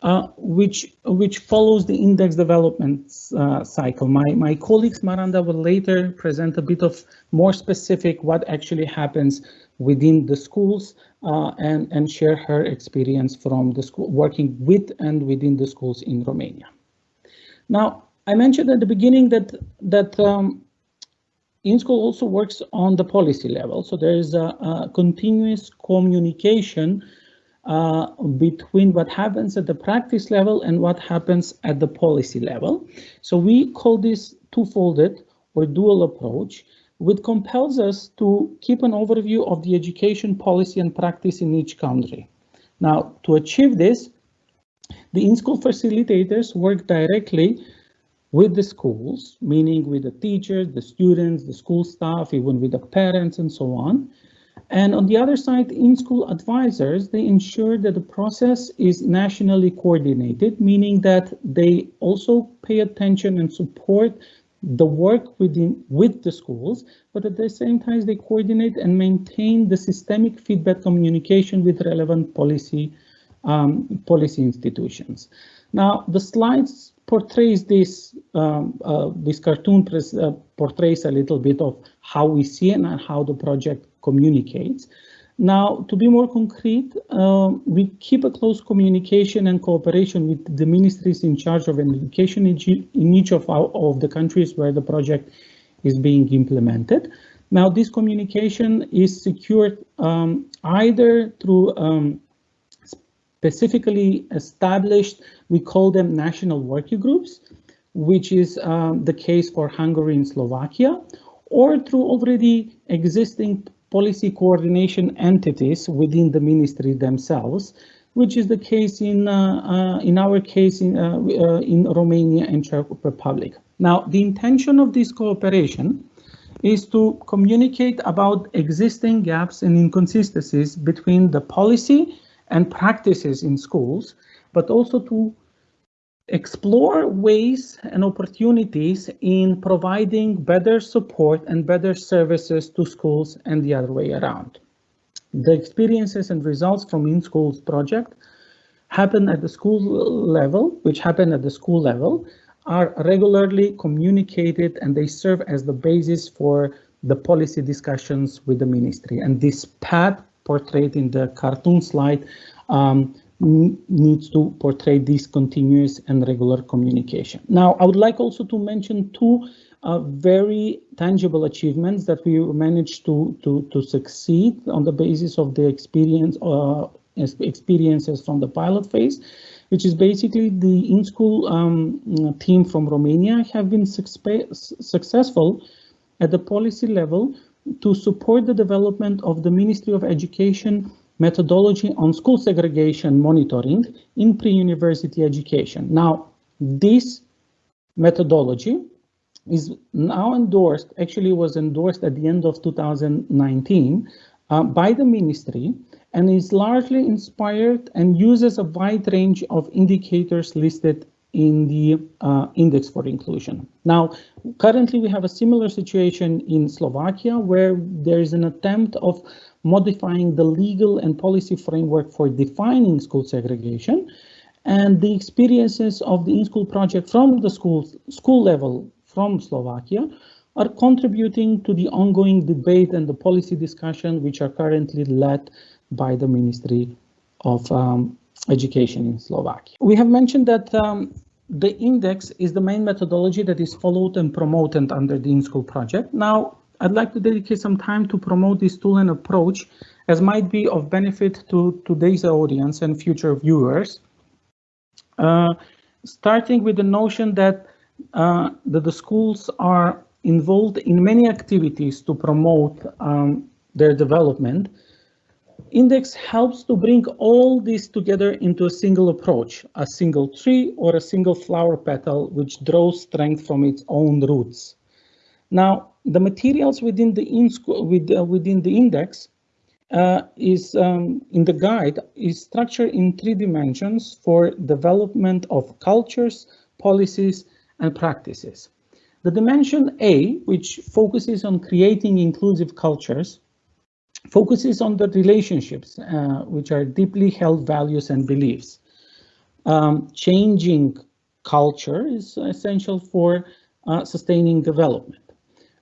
uh, which, which follows the index development uh, cycle. My, my colleague Smaranda will later present a bit of more specific what actually happens within the schools uh, and, and share her experience from the school working with and within the schools in Romania. Now, I mentioned at the beginning that that um, InSchool also works on the policy level. So there is a, a continuous communication uh, between what happens at the practice level and what happens at the policy level. So we call this two-folded or dual approach, which compels us to keep an overview of the education policy and practice in each country. Now, to achieve this, the in-school facilitators work directly with the schools, meaning with the teachers, the students, the school staff, even with the parents and so on. And on the other side, in-school advisors, they ensure that the process is nationally coordinated, meaning that they also pay attention and support the work within with the schools, but at the same time they coordinate and maintain the systemic feedback communication with relevant policy um, policy institutions. Now the slides portrays this um, uh, this cartoon uh, portrays a little bit of how we see and how the project communicates. Now, to be more concrete, uh, we keep a close communication and cooperation with the ministries in charge of education in each of, our, of the countries where the project is being implemented. Now, this communication is secured um, either through um, specifically established, we call them national working groups, which is um, the case for Hungary and Slovakia, or through already existing policy coordination entities within the ministry themselves, which is the case in uh, uh, in our case in uh, uh, in Romania and Czech Republic. Now, the intention of this cooperation is to communicate about existing gaps and inconsistencies between the policy and practices in schools, but also to explore ways and opportunities in providing better support and better services to schools and the other way around. The experiences and results from in-schools project happen at the school level, which happen at the school level, are regularly communicated and they serve as the basis for the policy discussions with the ministry. And this path portrayed in the cartoon slide um, needs to portray this continuous and regular communication. Now, I would like also to mention two uh, very tangible achievements that we managed to, to, to succeed on the basis of the experience uh, experiences from the pilot phase, which is basically the in-school um, team from Romania have been successful at the policy level to support the development of the Ministry of Education methodology on school segregation monitoring in pre-university education. Now, this methodology is now endorsed, actually was endorsed at the end of 2019 uh, by the ministry and is largely inspired and uses a wide range of indicators listed in the uh, index for inclusion. Now, currently we have a similar situation in Slovakia where there is an attempt of modifying the legal and policy framework for defining school segregation and the experiences of the in-school project from the school, school level from Slovakia are contributing to the ongoing debate and the policy discussion which are currently led by the Ministry of um, Education in Slovakia. We have mentioned that um, the index is the main methodology that is followed and promoted under the in-school project. Now, I'd like to dedicate some time to promote this tool and approach as might be of benefit to today's audience and future viewers. Uh, starting with the notion that, uh, that the schools are involved in many activities to promote um, their development, Index helps to bring all this together into a single approach, a single tree or a single flower petal, which draws strength from its own roots. Now, the materials within the in with, uh, within the index uh, is um, in the guide is structured in three dimensions for development of cultures, policies, and practices. The dimension A, which focuses on creating inclusive cultures, focuses on the relationships, uh, which are deeply held values and beliefs. Um, changing culture is essential for uh, sustaining development.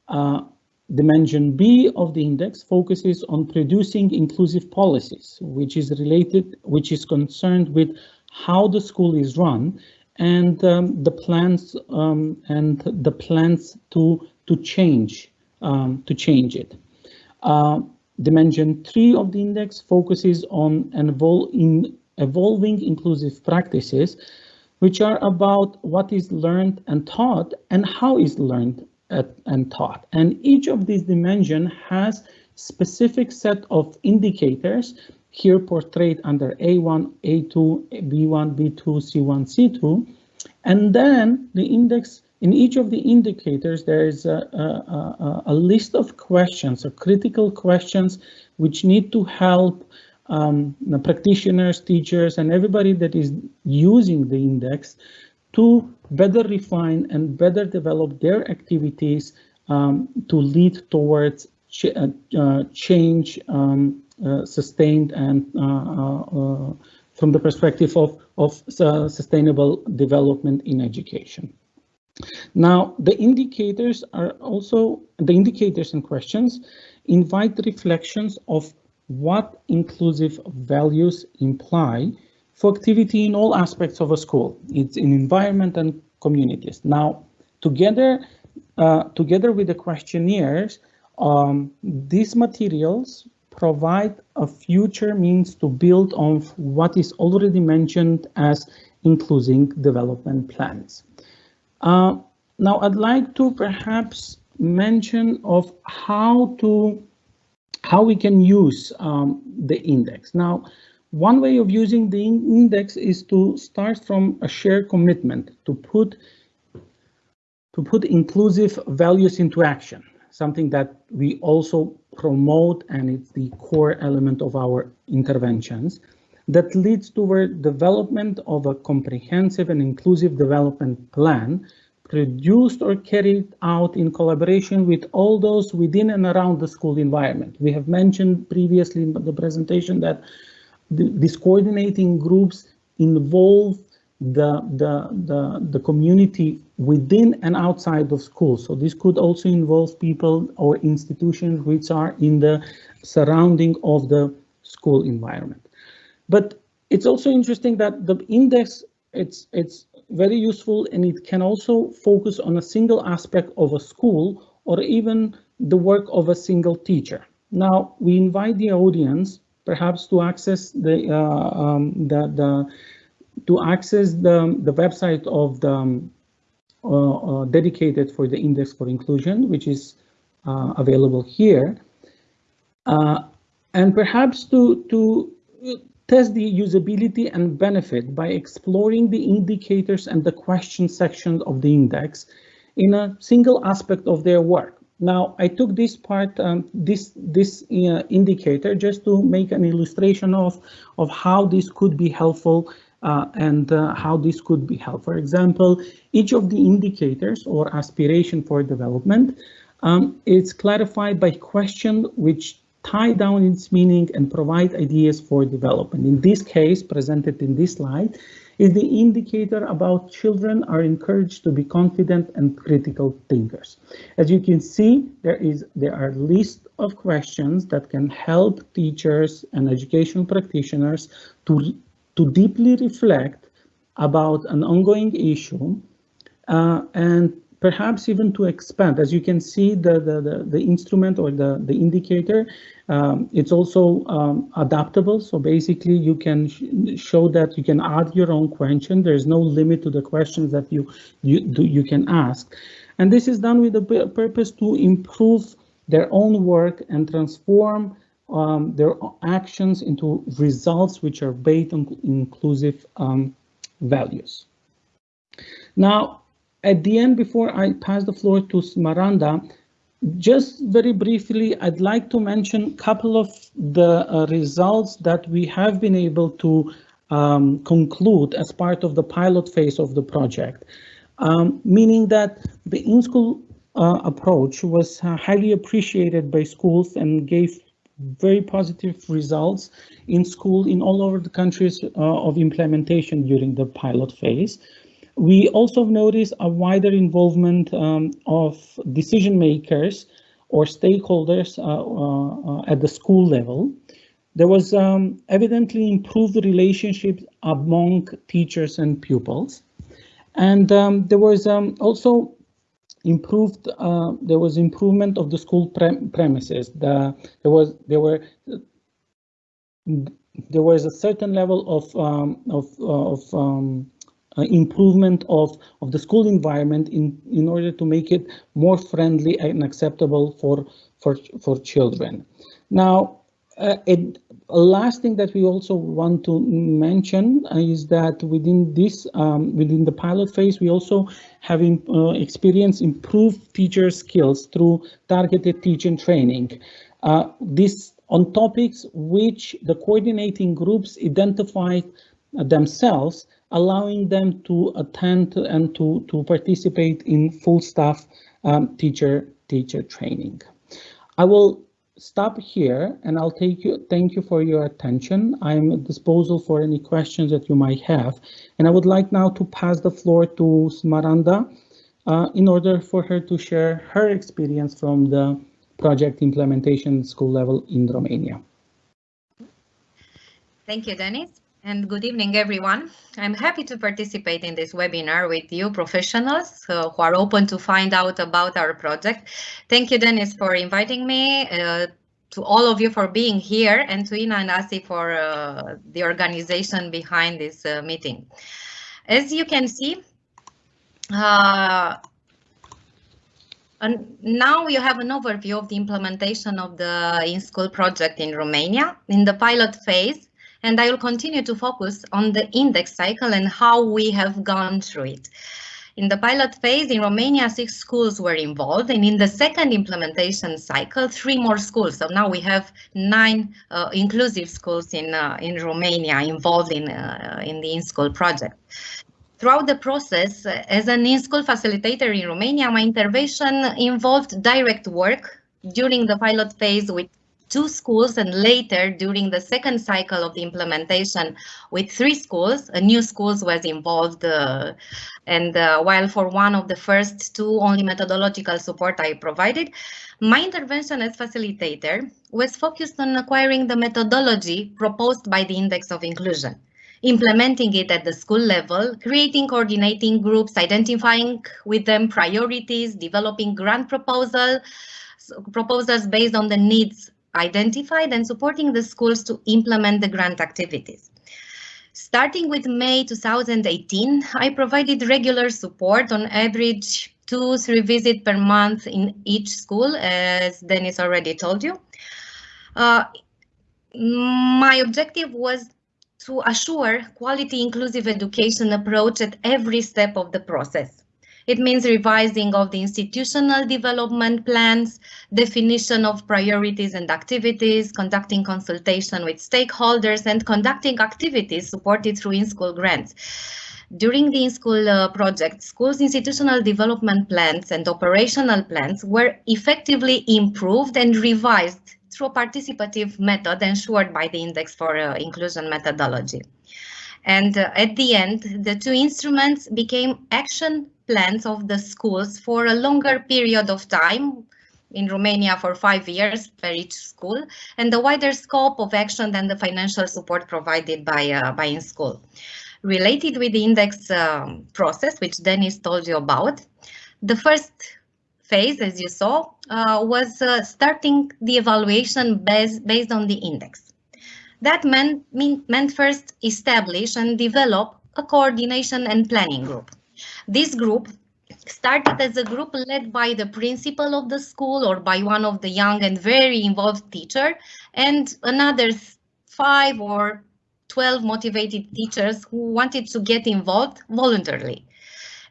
Uh, dimension B of the index focuses on producing inclusive policies, which is related, which is concerned with how the school is run and um, the plans um, and the plans to to change um, to change it. Dimension three of the index focuses on evol in evolving inclusive practices, which are about what is learned and taught and how is learned and taught. And each of these dimensions has specific set of indicators here portrayed under A1, A2, B1, B2, C1, C2. And then the index in each of the indicators, there is a, a, a list of questions, or critical questions, which need to help um, practitioners, teachers, and everybody that is using the index to better refine and better develop their activities um, to lead towards ch uh, uh, change um, uh, sustained and uh, uh, from the perspective of, of sustainable development in education. Now, the indicators are also, the indicators and questions invite reflections of what inclusive values imply for activity in all aspects of a school. It's in environment and communities. Now, together, uh, together with the questionnaires, um, these materials provide a future means to build on what is already mentioned as including development plans. Uh, now, I'd like to perhaps mention of how to how we can use um, the index. Now, one way of using the index is to start from a shared commitment to put to put inclusive values into action, something that we also promote and it's the core element of our interventions that leads toward development of a comprehensive and inclusive development plan produced or carried out in collaboration with all those within and around the school environment. We have mentioned previously in the presentation that the, these coordinating groups involve the, the, the, the community within and outside of school. So this could also involve people or institutions which are in the surrounding of the school environment. But it's also interesting that the index, it's, it's very useful and it can also focus on a single aspect of a school or even the work of a single teacher. Now, we invite the audience perhaps to access the, uh, um, the, the to access the, the website of the um, uh, uh, dedicated for the Index for Inclusion, which is uh, available here. Uh, and perhaps to, to test the usability and benefit by exploring the indicators and the question section of the index in a single aspect of their work. Now, I took this part, um, this this uh, indicator, just to make an illustration of of how this could be helpful uh, and uh, how this could be helped. For example, each of the indicators or aspiration for development um, is clarified by question which tie down its meaning and provide ideas for development. In this case, presented in this slide, is the indicator about children are encouraged to be confident and critical thinkers. As you can see, there is there are list of questions that can help teachers and educational practitioners to to deeply reflect about an ongoing issue uh, and perhaps even to expand. As you can see, the, the, the, the instrument or the, the indicator, um, it's also um, adaptable. So basically you can sh show that you can add your own question. There's no limit to the questions that you, you, do, you can ask. And this is done with the purpose to improve their own work and transform um, their actions into results which are based on inclusive um, values. Now, at the end, before I pass the floor to Miranda, just very briefly, I'd like to mention a couple of the uh, results that we have been able to um, conclude as part of the pilot phase of the project, um, meaning that the in-school uh, approach was uh, highly appreciated by schools and gave very positive results in school in all over the countries uh, of implementation during the pilot phase. We also noticed a wider involvement um, of decision makers or stakeholders uh, uh, uh, at the school level. There was um, evidently improved relationships among teachers and pupils. And um, there was um, also improved uh, there was improvement of the school pre premises the there was there were there was a certain level of um, of of um, uh, improvement of of the school environment in in order to make it more friendly and acceptable for for for children now uh, it, last thing that we also want to mention is that within this, um, within the pilot phase, we also have uh, experienced improved teacher skills through targeted teaching training. Uh, this on topics which the coordinating groups identified themselves, allowing them to attend and to, to participate in full staff um, teacher teacher training. I will stop here and I'll take you. Thank you for your attention. I'm at disposal for any questions that you might have. And I would like now to pass the floor to Smaranda uh, in order for her to share her experience from the project implementation school level in Romania. Thank you, Dennis. And good evening, everyone. I'm happy to participate in this webinar with you professionals uh, who are open to find out about our project. Thank you, Dennis, for inviting me, uh, to all of you for being here, and to Ina and Asi for uh, the organization behind this uh, meeting. As you can see, uh, and now you have an overview of the implementation of the in-school project in Romania. In the pilot phase, and I will continue to focus on the index cycle and how we have gone through it. In the pilot phase in Romania, six schools were involved, and in the second implementation cycle, three more schools. So now we have nine uh, inclusive schools in uh, in Romania involved in uh, in the in-school project. Throughout the process, uh, as an in-school facilitator in Romania, my intervention involved direct work during the pilot phase with two schools and later during the second cycle of the implementation with three schools, a new schools was involved uh, and uh, while for one of the first two only methodological support I provided, my intervention as facilitator was focused on acquiring the methodology proposed by the Index of Inclusion implementing it at the school level, creating coordinating groups, identifying with them priorities, developing grant proposal, proposals based on the needs identified and supporting the schools to implement the grant activities. Starting with May 2018, I provided regular support on average two, three visits per month in each school, as Dennis already told you. Uh, my objective was to assure quality inclusive education approach at every step of the process. It means revising of the institutional development plans, definition of priorities and activities, conducting consultation with stakeholders, and conducting activities supported through in-school grants. During the in-school uh, project, schools' institutional development plans and operational plans were effectively improved and revised through a participative method ensured by the Index for uh, Inclusion methodology. And uh, at the end, the two instruments became action plans of the schools for a longer period of time in Romania for five years per each school and the wider scope of action than the financial support provided by, uh, by in school. Related with the index um, process, which Dennis told you about, the first phase, as you saw, uh, was uh, starting the evaluation based, based on the index. That meant, mean, meant first establish and develop a coordination and planning group. This group started as a group led by the principal of the school or by one of the young and very involved teacher and another five or 12 motivated teachers who wanted to get involved voluntarily.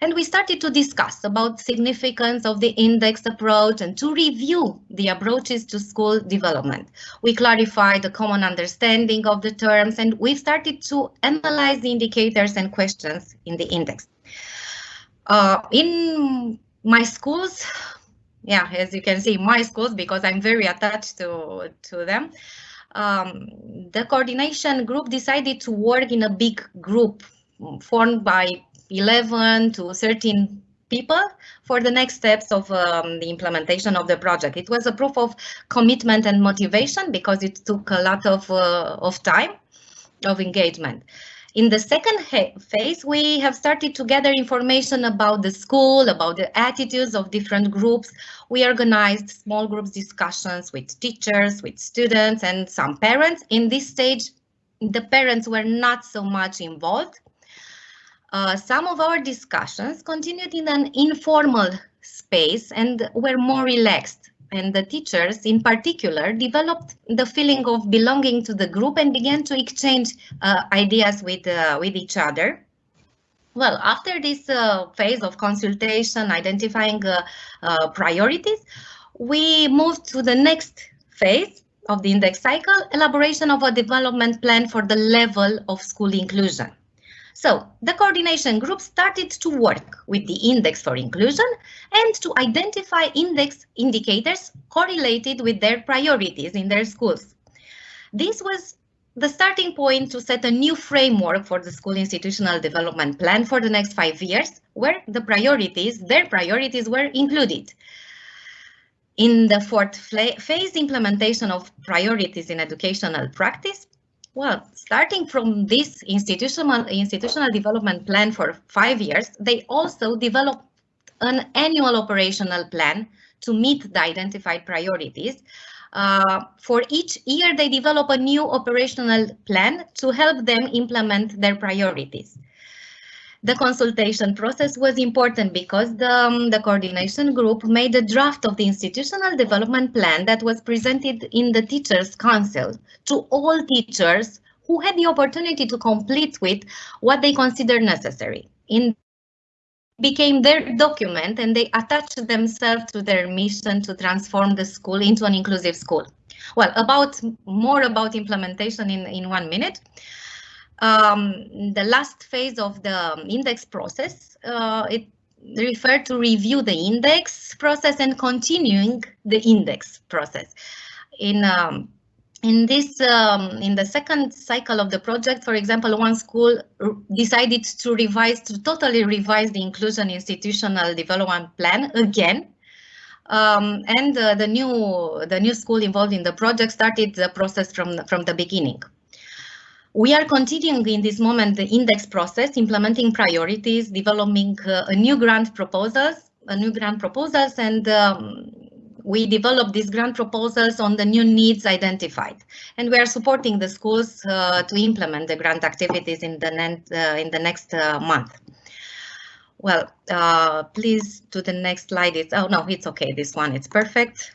And we started to discuss about significance of the index approach and to review the approaches to school development. We clarified the common understanding of the terms and we started to analyze the indicators and questions in the index. Uh, in my schools, yeah, as you can see, my schools, because I'm very attached to, to them, um, the coordination group decided to work in a big group formed by 11 to 13 people for the next steps of um, the implementation of the project. It was a proof of commitment and motivation because it took a lot of, uh, of time of engagement. In the second phase, we have started to gather information about the school, about the attitudes of different groups. We organized small groups discussions with teachers, with students and some parents. In this stage, the parents were not so much involved. Uh, some of our discussions continued in an informal space and were more relaxed and the teachers in particular developed the feeling of belonging to the group and began to exchange uh, ideas with, uh, with each other. Well, after this uh, phase of consultation, identifying uh, uh, priorities, we moved to the next phase of the index cycle, elaboration of a development plan for the level of school inclusion. So the coordination group started to work with the index for inclusion and to identify index indicators correlated with their priorities in their schools. This was the starting point to set a new framework for the school institutional development plan for the next five years, where the priorities, their priorities were included. In the fourth phase, implementation of priorities in educational practice, well, starting from this institutional, institutional development plan for five years, they also developed an annual operational plan to meet the identified priorities, uh, for each year, they develop a new operational plan to help them implement their priorities. The consultation process was important because the, um, the coordination group made a draft of the institutional development plan that was presented in the Teachers' Council to all teachers who had the opportunity to complete with what they considered necessary. In became their document and they attached themselves to their mission to transform the school into an inclusive school. Well, about more about implementation in, in one minute. Um, the last phase of the index process, uh, it referred to review the index process and continuing the index process. In um, in this, um, in the second cycle of the project, for example, one school decided to revise, to totally revise the inclusion institutional development plan again. Um, and uh, the new the new school involved in the project started the process from from the beginning. We are continuing in this moment the index process, implementing priorities, developing uh, a new grant proposals, a new grant proposals, and um, we develop these grant proposals on the new needs identified. And we are supporting the schools uh, to implement the grant activities in the, uh, in the next uh, month. Well, uh, please to the next slide. It's, oh no, it's okay. This one, it's perfect.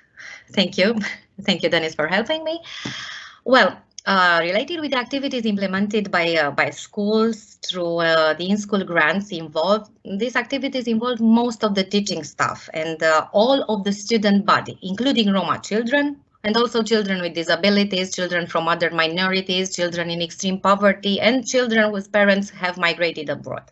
Thank you. Thank you, Dennis, for helping me. Well, uh, related with activities implemented by uh, by schools through uh, the in-school grants involved, these activities involve most of the teaching staff and uh, all of the student body, including Roma children and also children with disabilities, children from other minorities, children in extreme poverty, and children whose parents have migrated abroad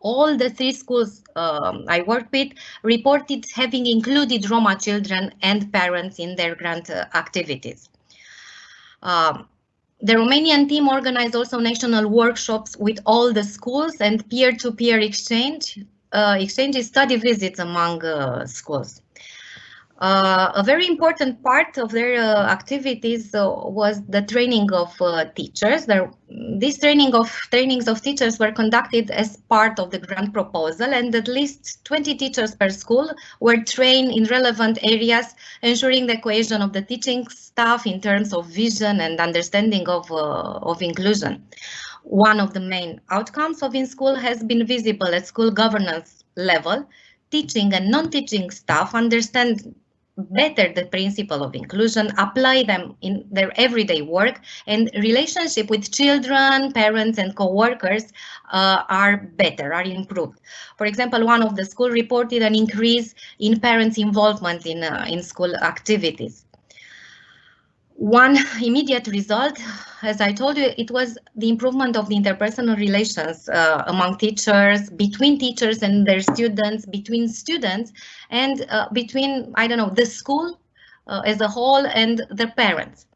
all the three schools um, I worked with reported having included Roma children and parents in their grant uh, activities. Um, the Romanian team organized also national workshops with all the schools and peer-to-peer -peer exchange, uh, exchanges, study visits among uh, schools. Uh, a very important part of their uh, activities uh, was the training of teachers. There, this training of trainings of teachers were conducted as part of the grant proposal, and at least 20 teachers per school were trained in relevant areas, ensuring the cohesion of the teaching staff in terms of vision and understanding of, of inclusion. One of the main outcomes of in-school has been visible at school governance level, teaching and non-teaching staff understand better the principle of inclusion, apply them in their everyday work, and relationship with children, parents, and co-workers uh, are better, are improved. For example, one of the school reported an increase in parents' involvement in, uh, in school activities. One immediate result, as I told you, it was the improvement of the interpersonal relations uh, among teachers, between teachers and their students, between students, and uh, between, I don't know, the school uh, as a whole and the parents.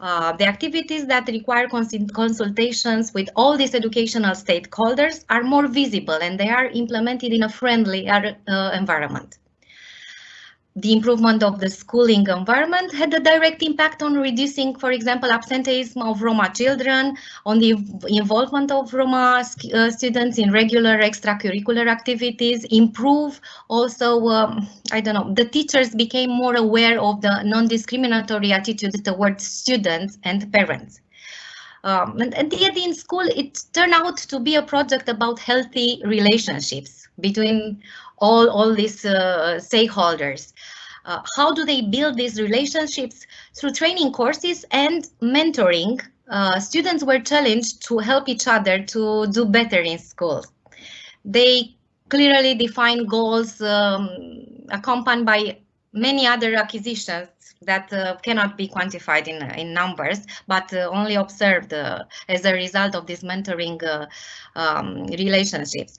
Uh, the activities that require consultations with all these educational stakeholders are more visible and they are implemented in a friendly uh, environment the improvement of the schooling environment had a direct impact on reducing, for example, absenteeism of Roma children, on the involvement of Roma uh, students in regular extracurricular activities, improve also, um, I don't know, the teachers became more aware of the non-discriminatory attitude towards students and parents. Um, and, and yet in school, it turned out to be a project about healthy relationships between all, all these uh, stakeholders. Uh, how do they build these relationships? Through training courses and mentoring, uh, students were challenged to help each other to do better in school. They clearly define goals um, accompanied by many other acquisitions that uh, cannot be quantified in, in numbers, but uh, only observed uh, as a result of these mentoring um, relationships.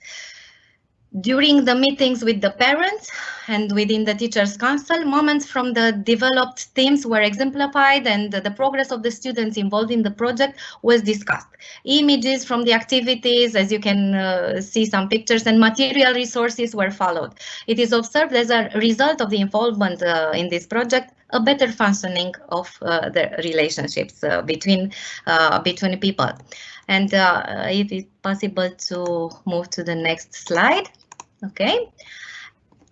During the meetings with the parents and within the teachers council, moments from the developed themes were exemplified and the progress of the students involved in the project was discussed. Images from the activities, as you can uh, see some pictures and material resources were followed. It is observed as a result of the involvement uh, in this project a better functioning of uh, the relationships uh, between uh, between people. And uh, if it's possible to move to the next slide. Okay.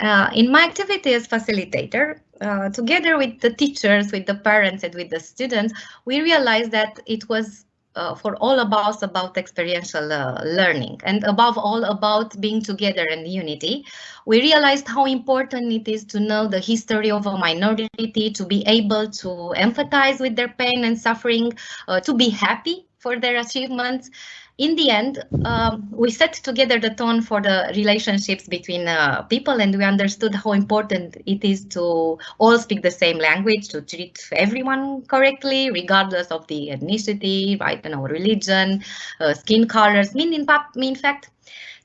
Uh, in my activity as facilitator, uh, together with the teachers, with the parents and with the students, we realized that it was uh, for all of us about experiential uh, learning and above all about being together and unity. We realized how important it is to know the history of a minority, to be able to empathize with their pain and suffering, uh, to be happy for their achievements in the end, um, we set together the tone for the relationships between uh, people and we understood how important it is to all speak the same language, to treat everyone correctly, regardless of the ethnicity, right, and our religion, uh, skin colors, mean in, in fact,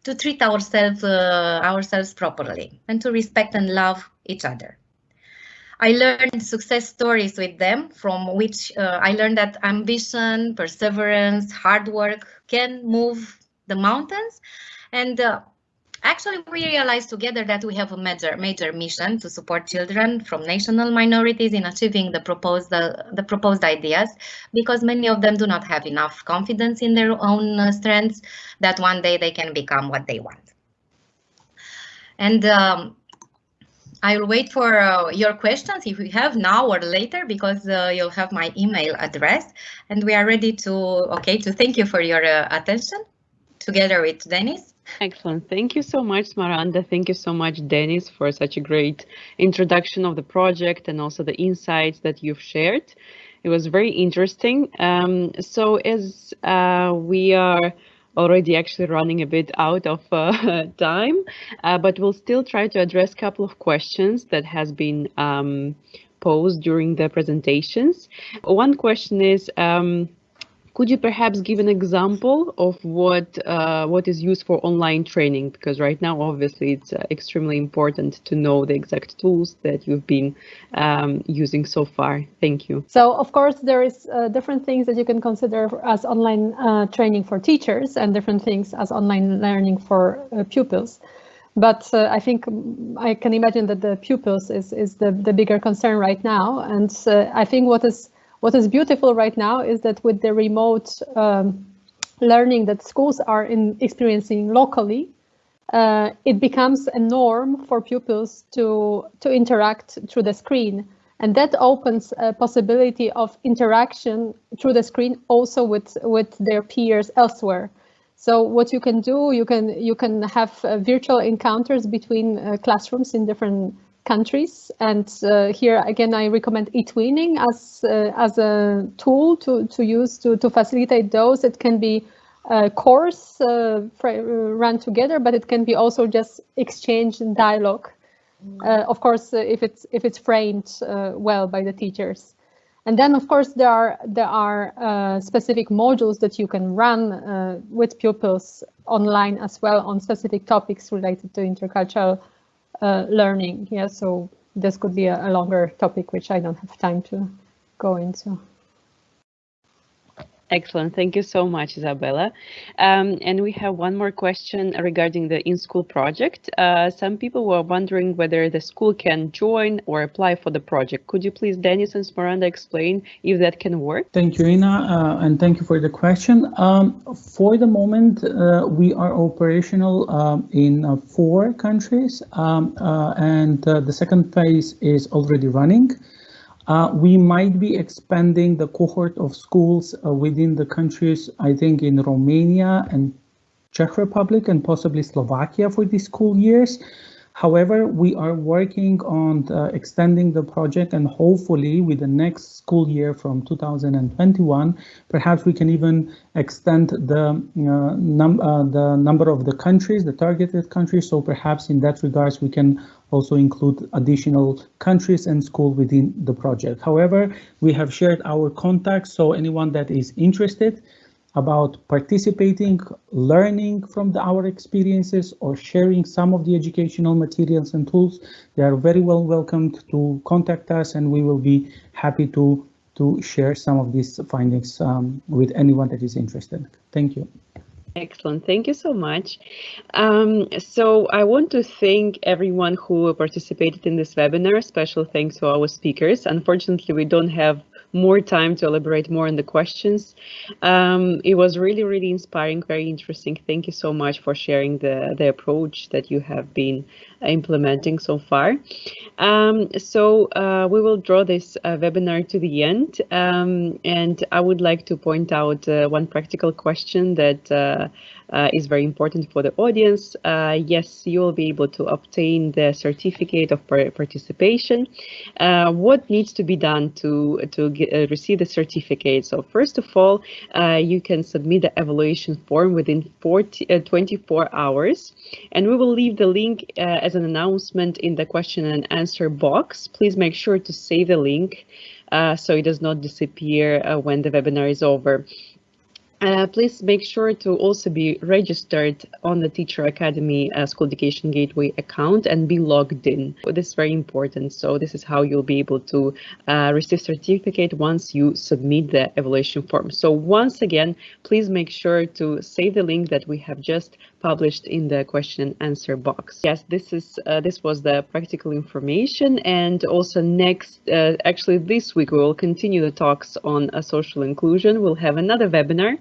to treat ourselves, uh, ourselves properly and to respect and love each other. I learned success stories with them from which uh, I learned that ambition, perseverance, hard work can move the mountains. And uh, actually we realized together that we have a major, major mission to support children from national minorities in achieving the proposed, uh, the proposed ideas because many of them do not have enough confidence in their own uh, strengths that one day they can become what they want. And um, I will wait for uh, your questions if you have now or later because uh, you'll have my email address and we are ready to okay to thank you for your uh, attention together with Dennis. Excellent. Thank you so much, Smaranda. Thank you so much, Dennis, for such a great introduction of the project and also the insights that you've shared. It was very interesting. Um, so as uh, we are already actually running a bit out of uh, time, uh, but we'll still try to address a couple of questions that has been um, posed during the presentations. One question is, um, could you perhaps give an example of what uh, what is used for online training? Because right now, obviously, it's uh, extremely important to know the exact tools that you've been um, using so far. Thank you. So, of course, there is uh, different things that you can consider as online uh, training for teachers and different things as online learning for uh, pupils. But uh, I think I can imagine that the pupils is, is the, the bigger concern right now. And I think what is what is beautiful right now is that with the remote um, learning that schools are in experiencing locally, uh, it becomes a norm for pupils to, to interact through the screen. And that opens a possibility of interaction through the screen also with, with their peers elsewhere. So what you can do, you can you can have uh, virtual encounters between uh, classrooms in different countries. And uh, here again, I recommend eTwinning as uh, as a tool to to use to to facilitate those. It can be a course uh, run together, but it can be also just exchange and dialogue. Uh, of course, uh, if it's if it's framed uh, well by the teachers. And then, of course, there are there are specific modules that you can run with pupils online as well on specific topics related to intercultural uh, Uh, learning. Yeah, so this could be a, a longer topic, which I don't have time to go into. Excellent. Thank you so much, Isabella. Um, and we have one more question regarding the in-school project. Uh, some people were wondering whether the school can join or apply for the project. Could you please, Dennis and Smaranda, explain if that can work? Thank you, Ina, uh, and thank you for the question. Um, for the moment, uh, we are operational um, in uh, four countries, um, uh, and uh, the second phase is already running. Uh, we might be expanding the cohort of schools uh, within the countries, I think in Romania and Czech Republic and possibly Slovakia for these school years. However, we are working on uh, extending the project and hopefully with the next school year from 2021, perhaps we can even extend the, uh, num uh, the number of the countries, the targeted countries. So perhaps in that regards, we can also include additional countries and school within the project. However, we have shared our contacts, so anyone that is interested, about participating, learning from the, our experiences or sharing some of the educational materials and tools, they are very well welcomed to contact us and we will be happy to, to share some of these findings um, with anyone that is interested. Thank you. Excellent. Thank you so much. Um, so I want to thank everyone who participated in this webinar. Special thanks to our speakers. Unfortunately, we don't have more time to elaborate more on the questions. Um, it was really, really inspiring, very interesting. Thank you so much for sharing the, the approach that you have been implementing so far. Um, so uh, we will draw this uh, webinar to the end. Um, and I would like to point out uh, one practical question that uh, uh, is very important for the audience. Uh, yes, you will be able to obtain the certificate of participation. What needs to be done to, to get, receive the certificate? So first of all, you can submit the evaluation form within 40, uh, 24 hours. And we will leave the link as an announcement in the question and answer box. Please make sure to save the link so it does not disappear when the webinar is over. Uh, please make sure to also be registered on the Teacher Academy uh, School Education Gateway account and be logged in. This is very important. So this is how you'll be able to uh, receive certificate once you submit the evaluation form. So once again, please make sure to save the link that we have just published in the question and answer box. Yes, this is uh, this was the practical information and also next, uh, actually this week we will continue the talks on uh, social inclusion. We'll have another webinar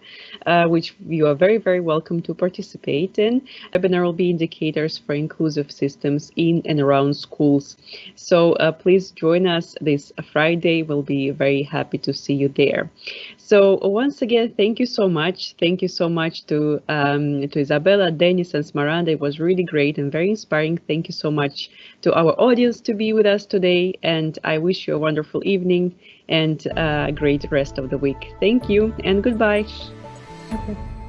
uh, which you are very, very welcome to participate in. Webinar will be indicators for inclusive systems in and around schools. So uh, please join us this Friday. We'll be very happy to see you there. So once again, thank you so much. Thank you so much to um, to Isabella, Dennis, and Smaranda. It was really great and very inspiring. Thank you so much to our audience to be with us today. And I wish you a wonderful evening and a great rest of the week. Thank you and goodbye. Okay.